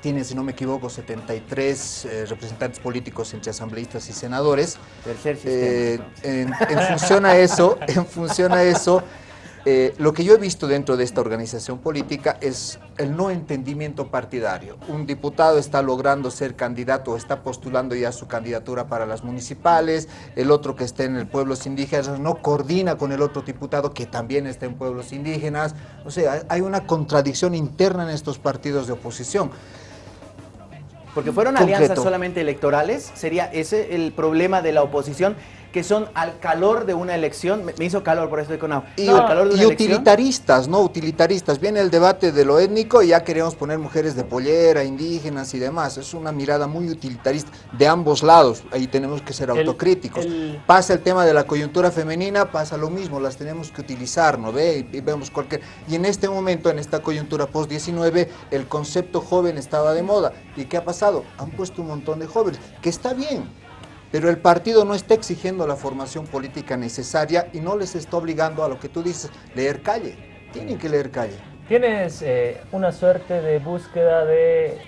tienen, si no me equivoco, 73 eh, representantes políticos entre asambleístas y senadores.
Tercer
Eh,
sistema.
en, en función a eso, en función a eso, eh, lo que yo he visto dentro de esta organización política es el no entendimiento partidario. Un diputado está logrando ser candidato o está postulando ya su candidatura para las municipales, el otro que está en el pueblos indígenas no coordina con el otro diputado que también está en pueblos indígenas. O sea, hay una contradicción interna en estos partidos de oposición.
Porque fueron
Concreto.
alianzas solamente electorales, sería ese el problema de la oposición, que son al calor de una elección, me, me hizo calor, por eso estoy con agua.
Y,
al calor de una
utilitaristas, ¿no? Utilitaristas. Viene el debate de lo étnico y ya queremos poner mujeres de pollera, indígenas y demás. Es una mirada muy utilitarista de ambos lados. Ahí tenemos que ser
El-
autocríticos.
el-
Pasa el tema de la coyuntura femenina, pasa lo mismo, las tenemos que utilizar, ¿no ve? Y, y vemos cualquier... Y en este momento, en esta coyuntura post-19, el concepto joven estaba de moda. ¿Y qué ha pasado? Han puesto un montón de jóvenes, que está bien, pero el partido no está exigiendo la formación política necesaria y no les está obligando a lo que tú dices, leer calle. Tienen que leer calle.
Tienes eh, una suerte de búsqueda de,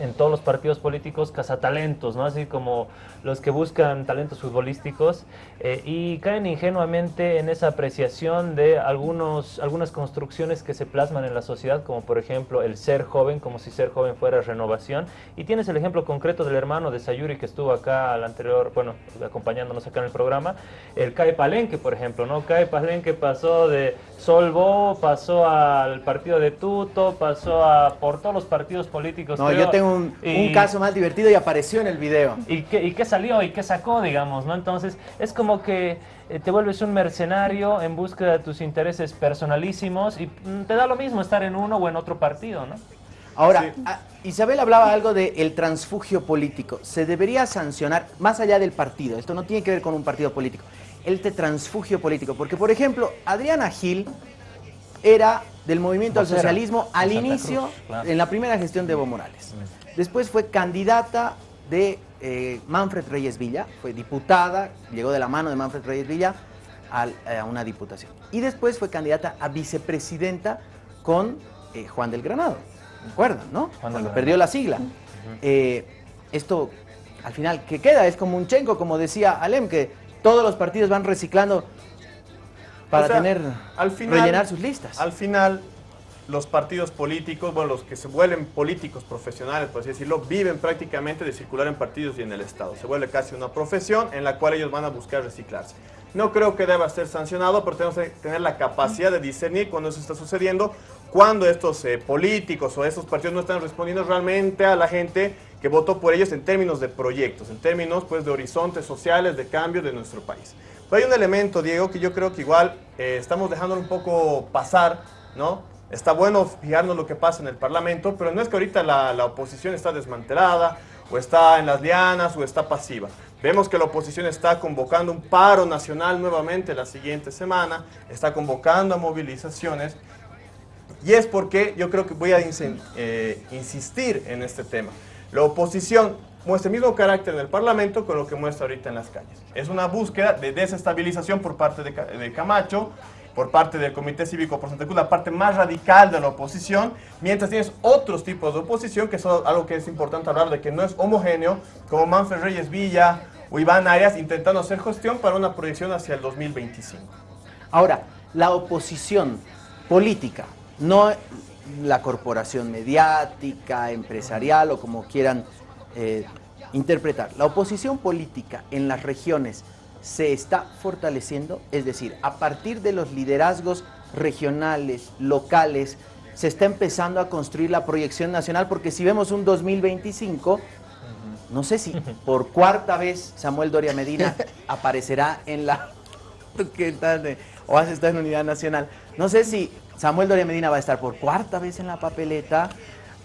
en todos los partidos políticos, cazatalentos, ¿no? Así como los que buscan talentos futbolísticos eh, y caen ingenuamente en esa apreciación de algunos, algunas construcciones que se plasman en la sociedad, como por ejemplo el ser joven, como si ser joven fuera renovación. Y tienes el ejemplo concreto del hermano de Sayuri que estuvo acá al anterior, bueno, acompañándonos acá en el programa, el CAE Palenque, por ejemplo, ¿no? CAE Palenque pasó de Solvo, pasó al partido de Tuto, pasó a por todos los partidos políticos.
No,
creo,
yo tengo un,
y-
un caso más divertido y apareció en el video.
¿Y qué, ¿Y qué salió? ¿Y qué sacó, digamos? ¿no? Entonces, es como que eh, te vuelves un mercenario en búsqueda de tus intereses personalísimos y mm, te da lo mismo estar en uno o en otro partido, ¿no?
Ahora, ah, Isabel hablaba algo del transfugio político. Se debería sancionar, más allá del partido, esto no tiene que ver con un partido político, el transfugio político. Porque, por ejemplo, Adriana Gil era del movimiento al socialismo al
de
inicio,
Cruz, claro.
en la primera gestión de Evo Morales. Después fue candidata de eh, Manfred Reyes Villa, fue diputada, llegó de la mano de Manfred Reyes Villa al- a una diputación. Y después fue candidata a vicepresidenta con eh, Juan del Granado. ¿Recuerdan, no? Cuando
Granado.
perdió la sigla. Eh, esto, al final, ¿qué queda? Es como un chenco, como decía Alem, que todos los partidos van reciclando para
O sea,
tener,
al final-
rellenar sus listas.
Al final, los partidos políticos, bueno, los que se vuelven políticos profesionales, por así decirlo, viven prácticamente de circular en partidos y en el Estado. Se vuelve casi una profesión en la cual ellos van a buscar reciclarse. No creo que deba ser sancionado, pero tenemos que tener la capacidad de discernir cuando eso está sucediendo, cuando estos eh, políticos o estos partidos no están respondiendo realmente a la gente que votó por ellos en términos de proyectos, en términos pues, de horizontes sociales, de cambio de nuestro país. Pero hay un elemento, Diego, que yo creo que igual eh, estamos dejando un poco pasar, ¿no? Está bueno fijarnos lo que pasa en el Parlamento, pero no es que ahorita la, la oposición está desmantelada, o está en las lianas, o está pasiva. Vemos que la oposición está convocando un paro nacional nuevamente la siguiente semana, está convocando a movilizaciones, y es porque yo creo que voy a eh, insistir en este tema. La oposición muestra el mismo carácter en el Parlamento con lo que muestra ahorita en las calles. Es una búsqueda de desestabilización por parte de, de Camacho, por parte del Comité Cívico por Santa Cruz, la parte más radical de la oposición, mientras tienes otros tipos de oposición, que es algo que es importante hablar de que no es homogéneo, como Manfred Reyes Villa o Iván Arias intentando hacer gestión para una proyección hacia el 2025.
Ahora, la oposición política, no la corporación mediática, empresarial o como quieran eh, interpretar, la oposición política en las regiones se está fortaleciendo, es decir, a partir de los liderazgos regionales, locales, se está empezando a construir la proyección nacional, porque si vemos un 2025, no sé si por cuarta vez Samuel Doria Medina aparecerá en la que está de- o has estado en unidad nacional. No sé si Samuel Doria Medina va a estar por cuarta vez en la papeleta,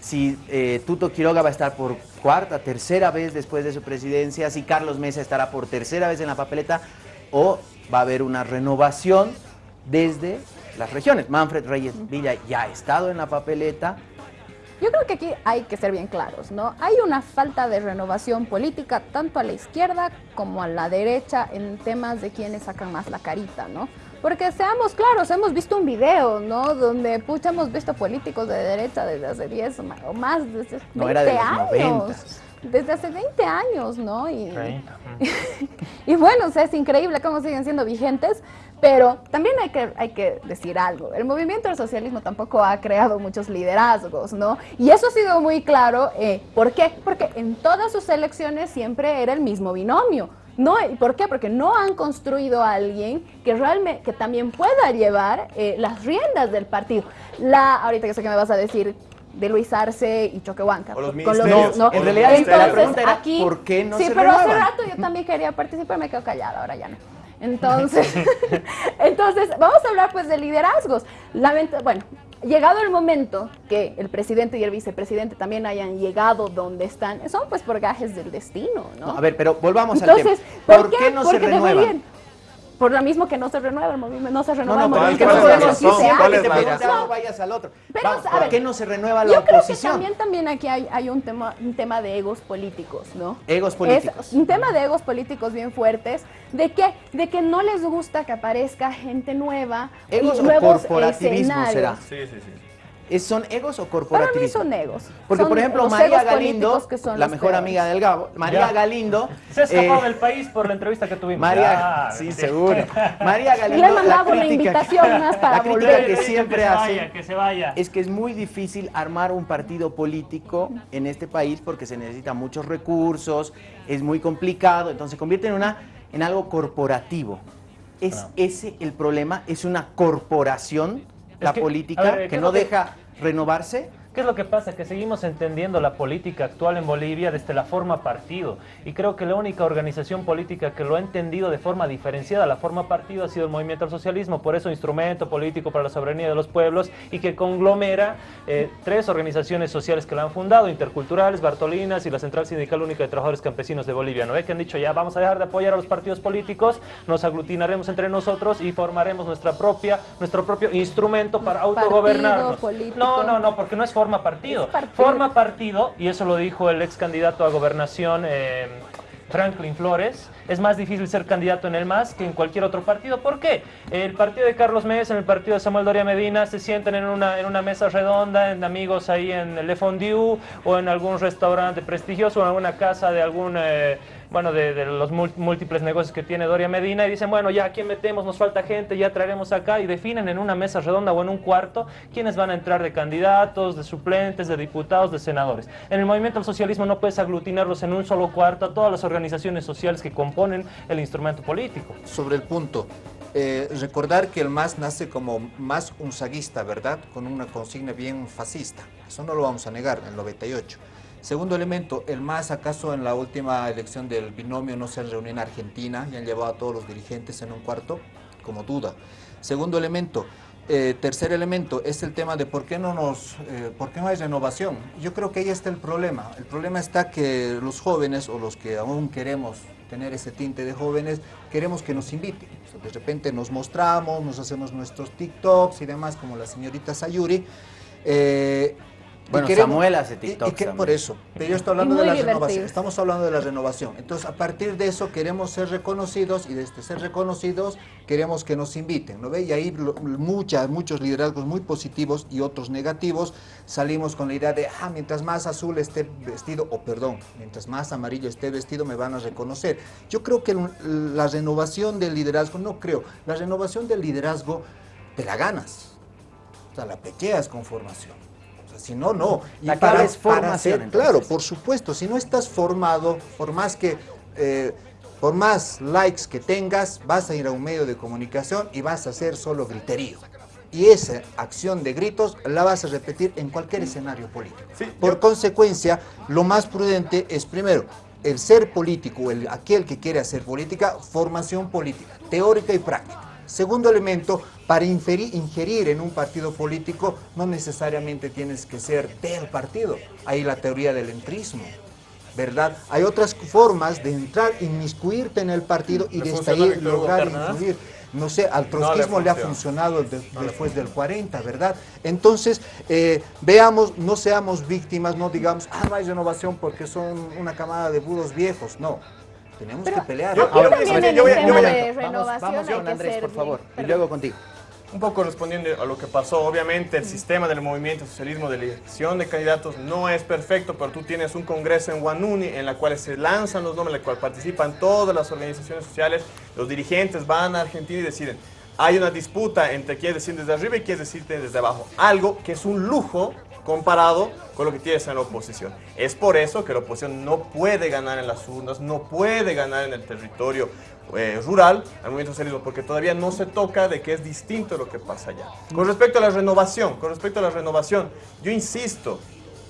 si eh, Tuto Quiroga va a estar por cuarta, tercera vez después de su presidencia, si Carlos Mesa estará por tercera vez en la papeleta, o va a haber una renovación desde las regiones. Manfred Reyes Villa ya ha estado en la papeleta,
Yo creo que aquí hay que ser bien claros, ¿no? Hay una falta de renovación política tanto a la izquierda como a la derecha en temas de quienes sacan más la carita, ¿no? Porque seamos claros, hemos visto un video, ¿no? Donde, pucha, hemos visto políticos de derecha desde hace 10 o más, desde 20
No, era de los
años.
90.
Desde hace 20 años, ¿no? Y,
30.
y bueno, o sea, es increíble cómo siguen siendo vigentes, pero también hay que, hay que decir algo. El movimiento del socialismo tampoco ha creado muchos liderazgos, ¿no? Y eso ha sido muy claro. eh, ¿Por qué? Porque en todas sus elecciones siempre era el mismo binomio. No, ¿Y por qué? Porque no han construido a alguien que realmente, que también pueda llevar eh, las riendas del partido. La, ahorita que sé que me vas a decir, de Luis Arce y Choquehuanca.
O los
con
ministerios.
No, en realidad
Entonces,
la pregunta era,
aquí,
¿por qué no
sí,
se
pero hace rato yo también quería participar, me quedo callada, ahora ya no. Entonces, entonces vamos a hablar pues de liderazgos. Lamenta- bueno, llegado el momento que el presidente y el vicepresidente también hayan llegado donde están, son pues por gajes del destino, ¿no?
No, a ver, pero volvamos
Entonces,
al tema.
¿por, qué?
no se renuevan?
Por lo mismo que no se renueva el movimiento, no se
No,
renueva
no,
el
es que
movimiento.
no
pero
es
sí
razón.
se hace.
¿Cuál es la
Pero
razón?
no,
No vayas al otro.
pero,
Vamos,
a
¿Por
ver,
qué no se renueva la
Yo creo que
oposición?
también, también aquí hay, hay un, tema, un tema de egos políticos, ¿no?
Egos políticos.
Es un tema de egos políticos bien fuertes, de que, de que no les gusta que aparezca gente nueva
¿Egos
y nuevos
corporativismo
escenarios.
será?
Sí, sí, sí.
¿Es- ¿Son egos o
Para mí
corporativismo?
son egos.
Porque,
Son
por ejemplo, María Galindo,
políticos que son
la mejor
peores.
amiga del Gabo, María
Ya.
Galindo...
Se ha escapado
eh,
del país por la entrevista que tuvimos.
María,
Ya,
sí,
sí.
seguro. María Galindo,
Le he mandado
la
una
crítica,
invitación más para
la crítica
volver.
que
Que
siempre
se
hace
vaya, que se vaya.
es que es muy difícil armar un partido político en este país porque se necesitan muchos recursos, es muy complicado, entonces se convierte en, una, en algo corporativo. ¿Es
Ah.
ese el problema? ¿Es una corporación la
que,
política
ver, ¿qué
que no deja renovarse?
¿Qué es lo que pasa? Que seguimos entendiendo la política actual en Bolivia desde la forma partido. Y creo que la única organización política que lo ha entendido de forma diferenciada, la forma partido, ha sido el movimiento al socialismo. Por eso, instrumento político para la soberanía de los pueblos y que conglomera eh, tres organizaciones sociales que lo han fundado, interculturales, Bartolinas y la Central Sindical Única de Trabajadores Campesinos de Bolivia. ¿No ve que han dicho ya vamos a dejar de apoyar a los partidos políticos, nos aglutinaremos entre nosotros y formaremos nuestra propia, nuestro propio instrumento para autogobernarnos? No, no, no, porque no es forma partido.
Partido.
Forma partido, y eso lo dijo el ex candidato a gobernación eh, Franklin Flores, es más difícil ser candidato en el MAS que en cualquier otro partido. ¿Por qué? El partido de Carlos Mesa, en el partido de Samuel Doria Medina, se sientan en una, en una mesa redonda, en amigos ahí en Le Fondue o en algún restaurante prestigioso o en alguna casa de algún... eh, bueno, de, de los múltiples negocios que tiene Doria Medina y dicen, bueno, ya aquí metemos, nos falta gente, ya traeremos acá y definen en una mesa redonda o en un cuarto quiénes van a entrar de candidatos, de suplentes, de diputados, de senadores. En el movimiento al socialismo no puedes aglutinarlos en un solo cuarto a todas las organizaciones sociales que componen el instrumento político.
Sobre el punto, eh, recordar que el MAS nace como más unzaguista, ¿verdad? Con una consigna bien fascista. Eso no lo vamos a negar, en el 98. Segundo elemento, el MAS acaso en la última elección del binomio no se reunió en Argentina y han llevado a todos los dirigentes en un cuarto, como duda. Segundo elemento, eh, tercer elemento es el tema de por qué no nos, eh, por qué no hay renovación. Yo creo que ahí está el problema. El problema está que los jóvenes o los que aún queremos tener ese tinte de jóvenes, queremos que nos inviten. De repente nos mostramos, nos hacemos nuestros TikToks y demás, como la señorita Sayuri. eh,
Bueno,
queremos-
Samuel hace
y- y
TikToks
que-
también.
Por eso, pero yo estoy hablando de la renovación. Estamos hablando de la renovación. Entonces, a partir de eso queremos ser reconocidos y desde ser reconocidos queremos que nos inviten, ¿no ve? Y ahí lo- muchas, muchos liderazgos muy positivos y otros negativos salimos con la idea de, ah, mientras más azul esté vestido, o perdón, mientras más amarillo esté vestido me van a reconocer. Yo creo que la renovación del liderazgo, no creo, la renovación del liderazgo te la ganas. O sea, la pequeas con formación. Si no, no.
La clave es formación,
ser-
entonces.
claro, por supuesto, si no estás formado, por más que, eh, por más likes que tengas, vas a ir a un medio de comunicación y vas a hacer solo griterío. Y esa acción de gritos la vas a repetir en cualquier escenario político. por consecuencia, lo más prudente es primero, el ser político, el, aquel que quiere hacer política, formación política, teórica y práctica. Segundo elemento, para inferir, ingerir en un partido político no necesariamente tienes que ser del partido. Hay la teoría del entrismo, ¿verdad? Hay otras formas de entrar, inmiscuirte en el partido y
¿Le
desde
funcionó a
ahí
Hugo
lograr influir. No sé, al
No le
trotskismo le ha
funciona.
funcionado de- después del 40, ¿verdad? Entonces, eh, veamos, no seamos víctimas, no digamos, ah, no hay renovación porque son una camada de budos viejos. No, tenemos que pelear.
yo-
Ahora,
yo-
También
yo voy
el
a- yo
tema
voy a-
de
Vamos,
renovación
vamos
hay
con Andrés, por favor,
bien-
y
perdón.
luego contigo.
Un poco respondiendo a lo que pasó, obviamente el sistema del movimiento socialismo de elección de candidatos no es perfecto, pero tú tienes un congreso en Guanuni en la cual se lanzan los nombres, en la cual participan todas las organizaciones sociales, los dirigentes van a Argentina y deciden. Hay una disputa entre quienes deciden desde arriba y quienes deciden desde abajo. Algo que es un lujo comparado con lo que tienes en la oposición. Es por eso que la oposición no puede ganar en las urnas, no puede ganar en el territorio eh, rural al movimiento socialismo, porque todavía no se toca de que es distinto lo que pasa allá. Con respecto a la renovación, con respecto a la renovación, yo insisto,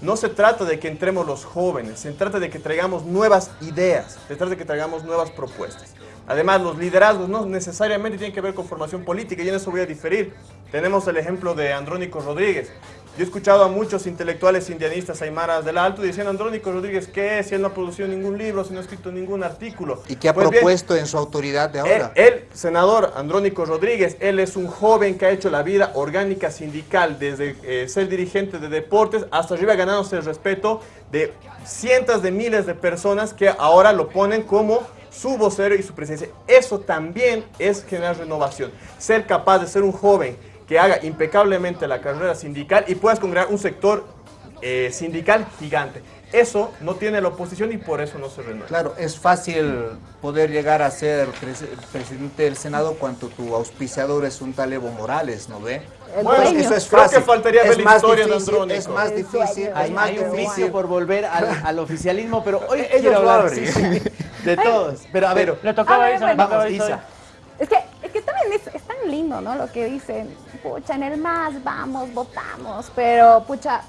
no se trata de que entremos los jóvenes, se trata de que traigamos nuevas ideas, se trata de que traigamos nuevas propuestas. Además, los liderazgos no necesariamente tienen que ver con formación política y en eso voy a diferir. Tenemos el ejemplo de Andrónico Rodríguez. Yo he escuchado a muchos intelectuales indianistas aymaras del Alto diciendo Andrónico Rodríguez, ¿qué es? Si él no ha producido ningún libro, si no ha escrito ningún artículo.
¿Y qué ha
Pues bien,
propuesto en su autoridad de ahora?
él, él, senador Andrónico Rodríguez, él es un joven que ha hecho la vida orgánica sindical desde eh, ser dirigente de deportes hasta arriba ganándose el respeto de cientos de miles de personas que ahora lo ponen como su vocero y su presencia. Eso también es generar renovación. Ser capaz de ser un joven que haga impecablemente la carrera sindical y puedas congregar un sector eh, sindical gigante. Eso no tiene la oposición y por eso no se renueva.
Claro, es fácil poder llegar a ser pres- presidente del Senado cuando tu auspiciador es un tal Evo Morales, ¿no ve? Bueno, eso es
Creo
fácil.
que faltaría
es
ver la historia
difícil,
Andrónico.
Es más difícil,
dueño.
es
Hay,
más
hay un
difícil.
vicio por volver al, al oficialismo, pero hoy
Ellos
quiero
lo
hablar
abren.
sí, sí, de todos. Pero a ver,
Le tocaba
A
a
ver,
Isa,
bueno.
vamos,
Isa.
Es que, que también es, tan lindo, ¿no? Lo que dicen, pucha, en el más vamos, votamos, pero pucha,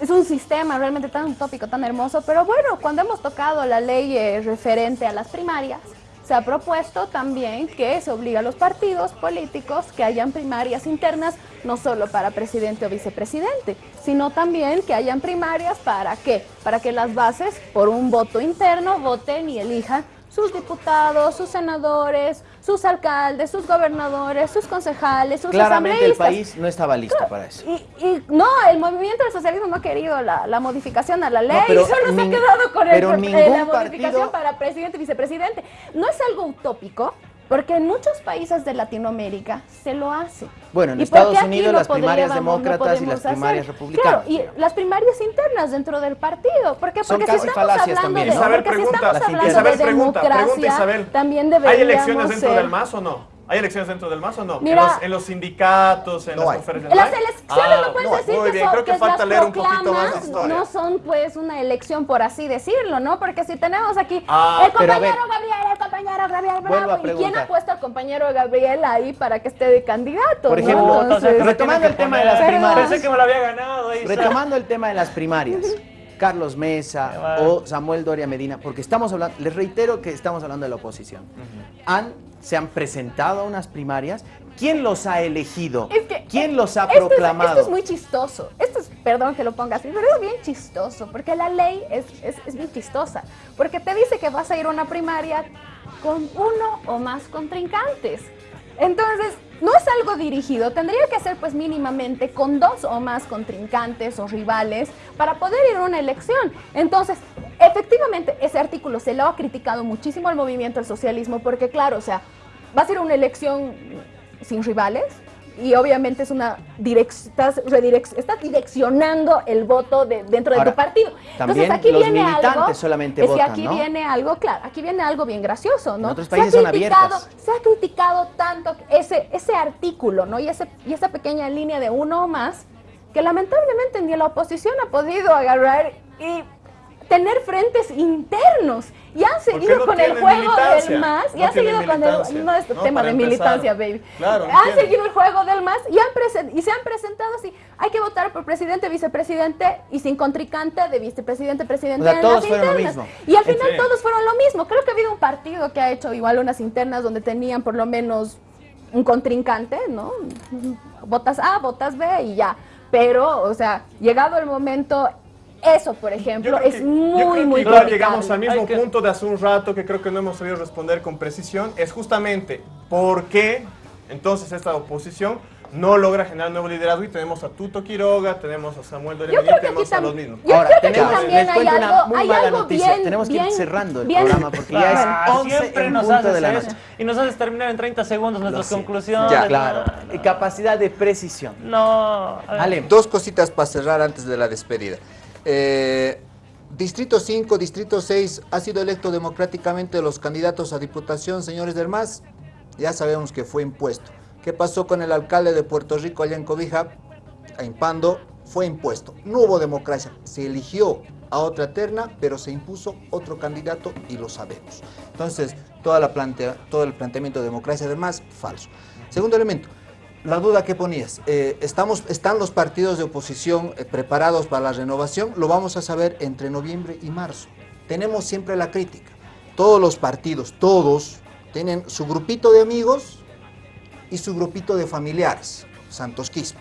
es un sistema realmente tan utópico, tan hermoso, pero bueno, cuando hemos tocado la ley eh, referente a las primarias, se ha propuesto también que se obliga a los partidos políticos que hayan primarias internas, no solo para presidente o vicepresidente, sino también que hayan primarias para qué? Para que las bases, por un voto interno, voten y elijan sus diputados, sus senadores, sus alcaldes, sus gobernadores, sus concejales, sus
claramente el país no estaba listo para eso.
Y, y no, el movimiento del socialismo no ha querido la, la modificación a la ley,
pero
solo se ha quedado con el, eh, la modificación
partido-
para presidente y vicepresidente. No es algo utópico, porque en muchos países de Latinoamérica se lo hace.
Bueno, en
¿Y por
Estados Unidos
no
las primarias
podríamos- no
demócratas y
podemos
las primarias
hacer?
republicanas.
Claro, y las primarias internas dentro del partido. ¿Por qué?
Son
Porque
casi
si estamos
falacias
hablando
también,
de,
¿no?
Isabel
porque si
pregunta,
estamos hablando
Isabel
de
pregunta,
democracia,
pregunta Isabel.
también
¿Hay
deberíamos
elecciones dentro
ser-
del MAS o no? ¿Hay elecciones dentro del MAS o no?
Mira-
en, los, en los sindicatos, en
No
las
hay.
conferencias.
En las elecciones
Ah,
no puedes
no,
decir
muy
que,
bien,
son,
creo que
que
falta
las
leer un poquito más de historia.
no son pues una elección por así decirlo, ¿no? Porque si tenemos aquí
Ah,
el compañero
ver.
Gabriel, el compañero Gabriel Bravo, ¿y quién ha puesto al compañero Gabriel ahí para que esté de candidato?
Por
no?
ejemplo,
Entonces,
retomando el tema de las primarias.
Pensé que me lo había ganado, Isa.
Retomando el tema de las primarias, Carlos Mesa o Samuel Doria Medina, porque estamos hablando, les reitero que estamos hablando de la oposición. Han, se han presentado a unas primarias. ¿Quién los ha elegido?
Es que,
¿Quién los ha
esto es-
proclamado?
esto es muy chistoso. Esto es, perdón que lo ponga así, pero es bien chistoso, porque la ley es, es, es bien chistosa. Porque te dice que vas a ir a una primaria con uno o más contrincantes. Entonces, no es algo dirigido, tendría que ser pues mínimamente con dos o más contrincantes o rivales para poder ir a una elección. Entonces, efectivamente, ese artículo se lo ha criticado muchísimo al movimiento del socialismo porque claro, o sea, va a ser una elección sin rivales y obviamente es una direc estás, redirec- estás direccionando el voto de- dentro de tu partido.
también
Entonces aquí
los
viene algo,
solamente
es que aquí
¿no?
viene algo, claro, aquí viene algo bien gracioso, ¿no?
En otros
Se ha
países son abiertas.
Se ha criticado tanto ese, ese artículo, ¿no? Y, ese, y esa pequeña línea de uno o más, que lamentablemente ni la oposición ha podido agarrar y tener frentes internos. Y han seguido
no
con el juego
militancia?
del MAS, y
No
han seguido con el... No es
¿no?
tema de
empezar.
militancia, baby.
Claro,
han
entiendo.
seguido el juego del MAS y, han y se han presentado así. Hay que votar por presidente, vicepresidente y sin contrincante de vicepresidente, presidente
O sea,
en
todos
las
fueron lo
internas.
mismo.
Y al final
Sí.
todos fueron lo mismo. Creo que ha habido un partido que ha hecho igual unas internas donde tenían por lo menos un contrincante, ¿no? Votas A, votas B y ya. Pero, o sea, llegado el momento, eso, por ejemplo, es
yo
muy, muy
igual
criticable.
llegamos al mismo
que-
punto de hace un rato que creo que no hemos sabido responder con precisión. Es justamente por qué entonces esta oposición no logra generar nuevo liderazgo y tenemos a Tuto Quiroga, tenemos a Samuel Doria tenemos a los mismos.
yo
Ahora,
creo que aquí
tenemos-
también
les
hay
cuento una
algo,
muy
hay
mala
algo
noticia.
bien,
Tenemos que ir
bien-
cerrando el
bien-
programa porque ya es
Ah,
11
siempre
en
nos
punto
haces
de la noche.
Y nos haces terminar en 30 segundos nuestras conclusiones.
Ya.
Claro,
no,
y capacidad de precisión.
No.
Ale,
Dos cositas para cerrar antes de la despedida. Eh, Distrito 5, Distrito 6, ha sido electo democráticamente los candidatos a diputación, señores del MAS. Ya sabemos que fue impuesto. ¿Qué pasó con el alcalde de Puerto Rico allá en Cobija? A Impando, fue impuesto. No hubo democracia, se eligió a otra terna, pero se impuso otro candidato y lo sabemos. Entonces, toda la plantea, todo el planteamiento de democracia además, falso. Segundo elemento, la duda que ponías, eh, estamos, ¿están los partidos de oposición eh, preparados para la renovación? Lo vamos a saber entre noviembre y marzo. Tenemos siempre la crítica. Todos los partidos, todos, tienen su grupito de amigos y su grupito de familiares, Santos Quispe.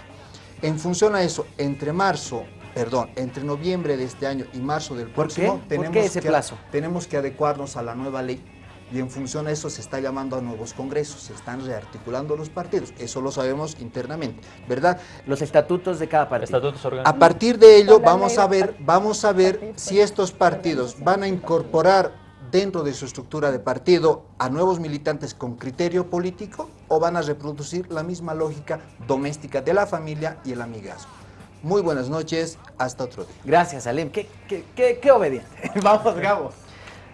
En función a eso, entre marzo, perdón, entre noviembre de este año y marzo del
¿Por
próximo,
qué? ¿Por qué ese
que,
plazo?
tenemos que adecuarnos a la nueva ley y en función a eso se está llamando a nuevos congresos, se están rearticulando los partidos, eso lo sabemos internamente, ¿verdad?
Los estatutos de cada partido.
Estatutos
A partir de ello vamos a ver, vamos a ver si estos partidos van a incorporar dentro de su estructura de partido a nuevos militantes con criterio político o van a reproducir la misma lógica doméstica de la familia y el amigazgo. Muy buenas noches, hasta otro día.
Gracias, Alem. Qué, qué, qué, qué obediente. Vamos, Gabo.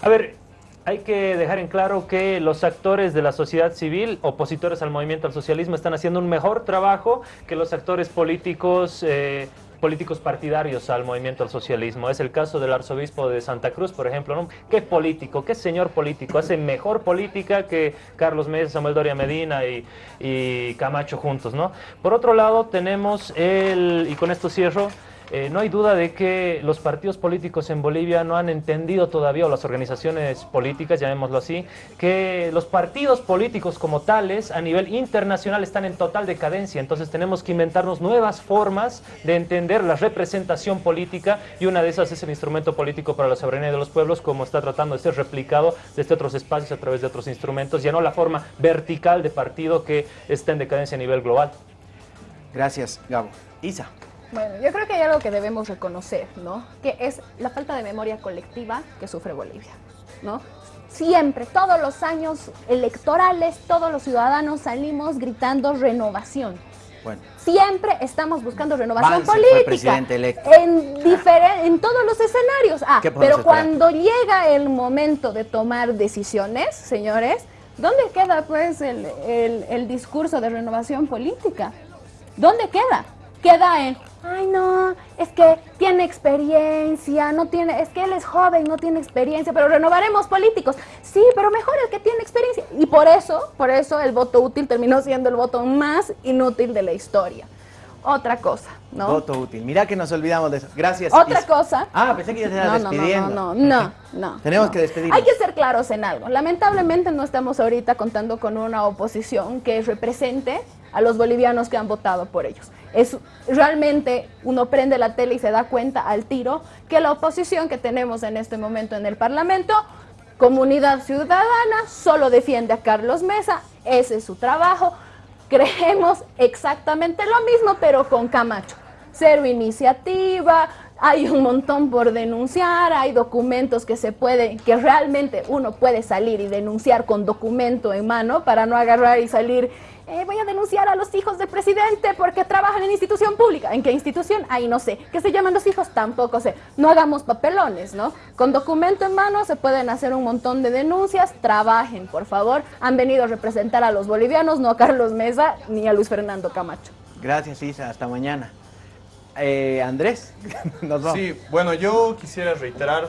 A ver, hay que dejar en claro que los actores de la sociedad civil, opositores al movimiento al socialismo, están haciendo un mejor trabajo que los actores políticos, eh, políticos partidarios al movimiento al socialismo. Es el caso del arzobispo de Santa Cruz, por ejemplo. ¿no? ¿Qué político, qué señor político? Hace mejor política que Carlos Mesa, Samuel Doria Medina y, y Camacho juntos, ¿no? Por otro lado, tenemos el, y con esto cierro, eh, no hay duda de que los partidos políticos en Bolivia no han entendido todavía, o las organizaciones políticas, llamémoslo así, que los partidos políticos como tales a nivel internacional están en total decadencia. Entonces tenemos que inventarnos nuevas formas de entender la representación política y una de esas es el instrumento político para la soberanía de los pueblos, como está tratando de ser replicado desde otros espacios a través de otros instrumentos, ya no la forma vertical de partido que está en decadencia a nivel global.
Gracias, Gabo. Isa.
Bueno, yo creo que hay algo que debemos reconocer, ¿no? Que es la falta de memoria colectiva que sufre Bolivia, ¿no? Siempre, todos los años electorales, todos los ciudadanos salimos gritando renovación.
Bueno.
Siempre estamos buscando renovación
fue
política.
presidente electo.
En, en todos los escenarios. Ah,
¿Qué podemos
pero cuando llega el momento de tomar decisiones, señores, ¿dónde queda pues el, el- el discurso de renovación política? ¿Dónde queda? Queda en, ay no, es que tiene experiencia, no tiene, es que él es joven, no tiene experiencia, pero renovaremos políticos. Sí, pero mejor el que tiene experiencia. Y por eso, por eso el voto útil terminó siendo el voto más inútil de la historia. Otra cosa, ¿no?
Voto útil. Mira que nos olvidamos de eso. Gracias.
Otra cosa.
Ah, pensé que ya se
No, no, no,
despidiendo.
no, no, no,
Tenemos
no.
que despedirnos.
Hay que ser claros en algo. Lamentablemente no estamos ahorita contando con una oposición que represente a los bolivianos que han votado por ellos. Es realmente uno prende la tele y se da cuenta al tiro que la oposición que tenemos en este momento en el Parlamento, Comunidad Ciudadana, solo defiende a Carlos Mesa, ese es su trabajo. Creemos exactamente lo mismo, pero con Camacho. Cero iniciativa, hay un montón por denunciar, hay documentos que se pueden, que realmente uno puede salir y denunciar con documento en mano para no agarrar y salir, eh, voy a denunciar a los hijos del presidente porque trabajan en institución pública. ¿En qué institución? Ahí no sé. ¿Qué se llaman los hijos? Tampoco sé. No hagamos papelones, ¿no? Con documento en mano se pueden hacer un montón de denuncias. Trabajen, por favor. Han venido a representar a los bolivianos, no a Carlos Mesa ni a Luis Fernando Camacho.
Gracias, Isa. Hasta mañana. Eh, Andrés, nos vamos.
Sí, bueno, yo quisiera reiterar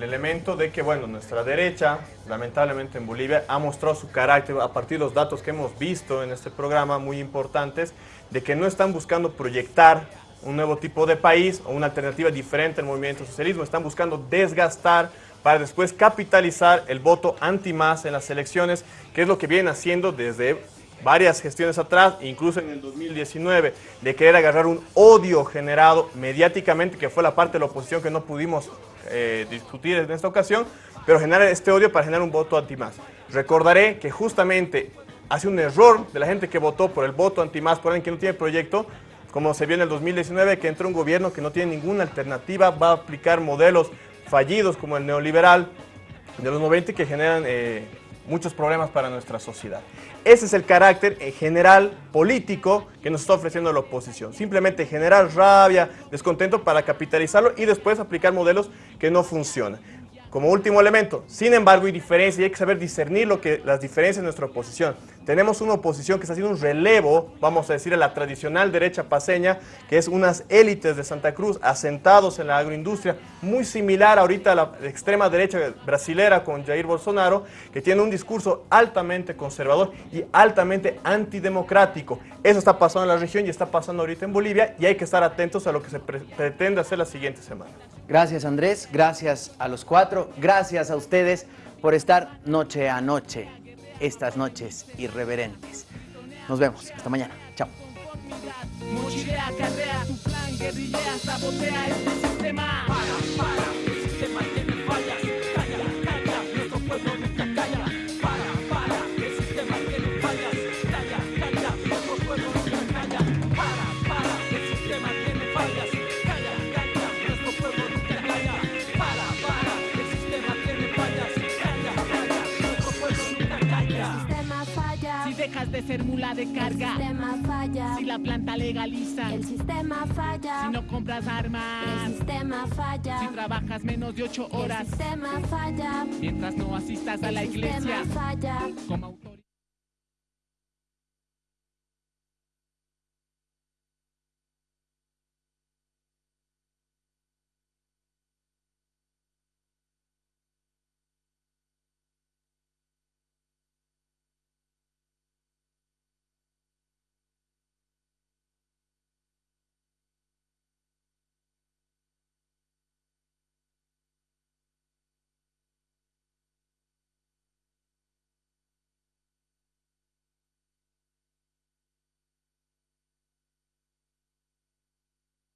el elemento de que, bueno, nuestra derecha, lamentablemente en Bolivia, ha mostrado su carácter a partir de los datos que hemos visto en este programa, muy importantes, de que no están buscando proyectar un nuevo tipo de país o una alternativa diferente al movimiento socialismo, están buscando desgastar para después capitalizar el voto anti-más en las elecciones, que es lo que vienen haciendo desde varias gestiones atrás, incluso en el 2019, de querer agarrar un odio generado mediáticamente, que fue la parte de la oposición que no pudimos eh, discutir en esta ocasión, pero generar este odio para generar un voto anti-más. Recordaré que justamente hace un error de la gente que votó por el voto anti-más, por alguien que no tiene proyecto, como se vio en el 2019, que entró un gobierno que no tiene ninguna alternativa, va a aplicar modelos fallidos como el neoliberal de los 90 que generan eh, muchos problemas para nuestra sociedad. Ese es el carácter en general político que nos está ofreciendo la oposición. Simplemente generar rabia, descontento para capitalizarlo y después aplicar modelos que no funcionan. Como último elemento, sin embargo, hay diferencia y hay que saber discernir lo que, las diferencias de nuestra oposición. Tenemos una oposición que está haciendo un relevo, vamos a decir, a la tradicional derecha paseña, que es unas élites de Santa Cruz asentados en la agroindustria, muy similar ahorita a la extrema derecha brasilera con Jair Bolsonaro, que tiene un discurso altamente conservador y altamente antidemocrático. Eso está pasando en la región y está pasando ahorita en Bolivia y hay que estar atentos a lo que se pretende hacer la siguiente semana.
Gracias Andrés, gracias a los cuatro, gracias a ustedes por estar noche a noche, estas noches irreverentes. Nos vemos, hasta mañana, chao.
Dejas de ser mula de carga.
El sistema falla.
Si la planta legaliza.
El sistema falla.
Si no compras armas.
El sistema falla.
Si trabajas menos de ocho horas.
El sistema falla.
Mientras no asistas a la iglesia.
El sistema falla.
Como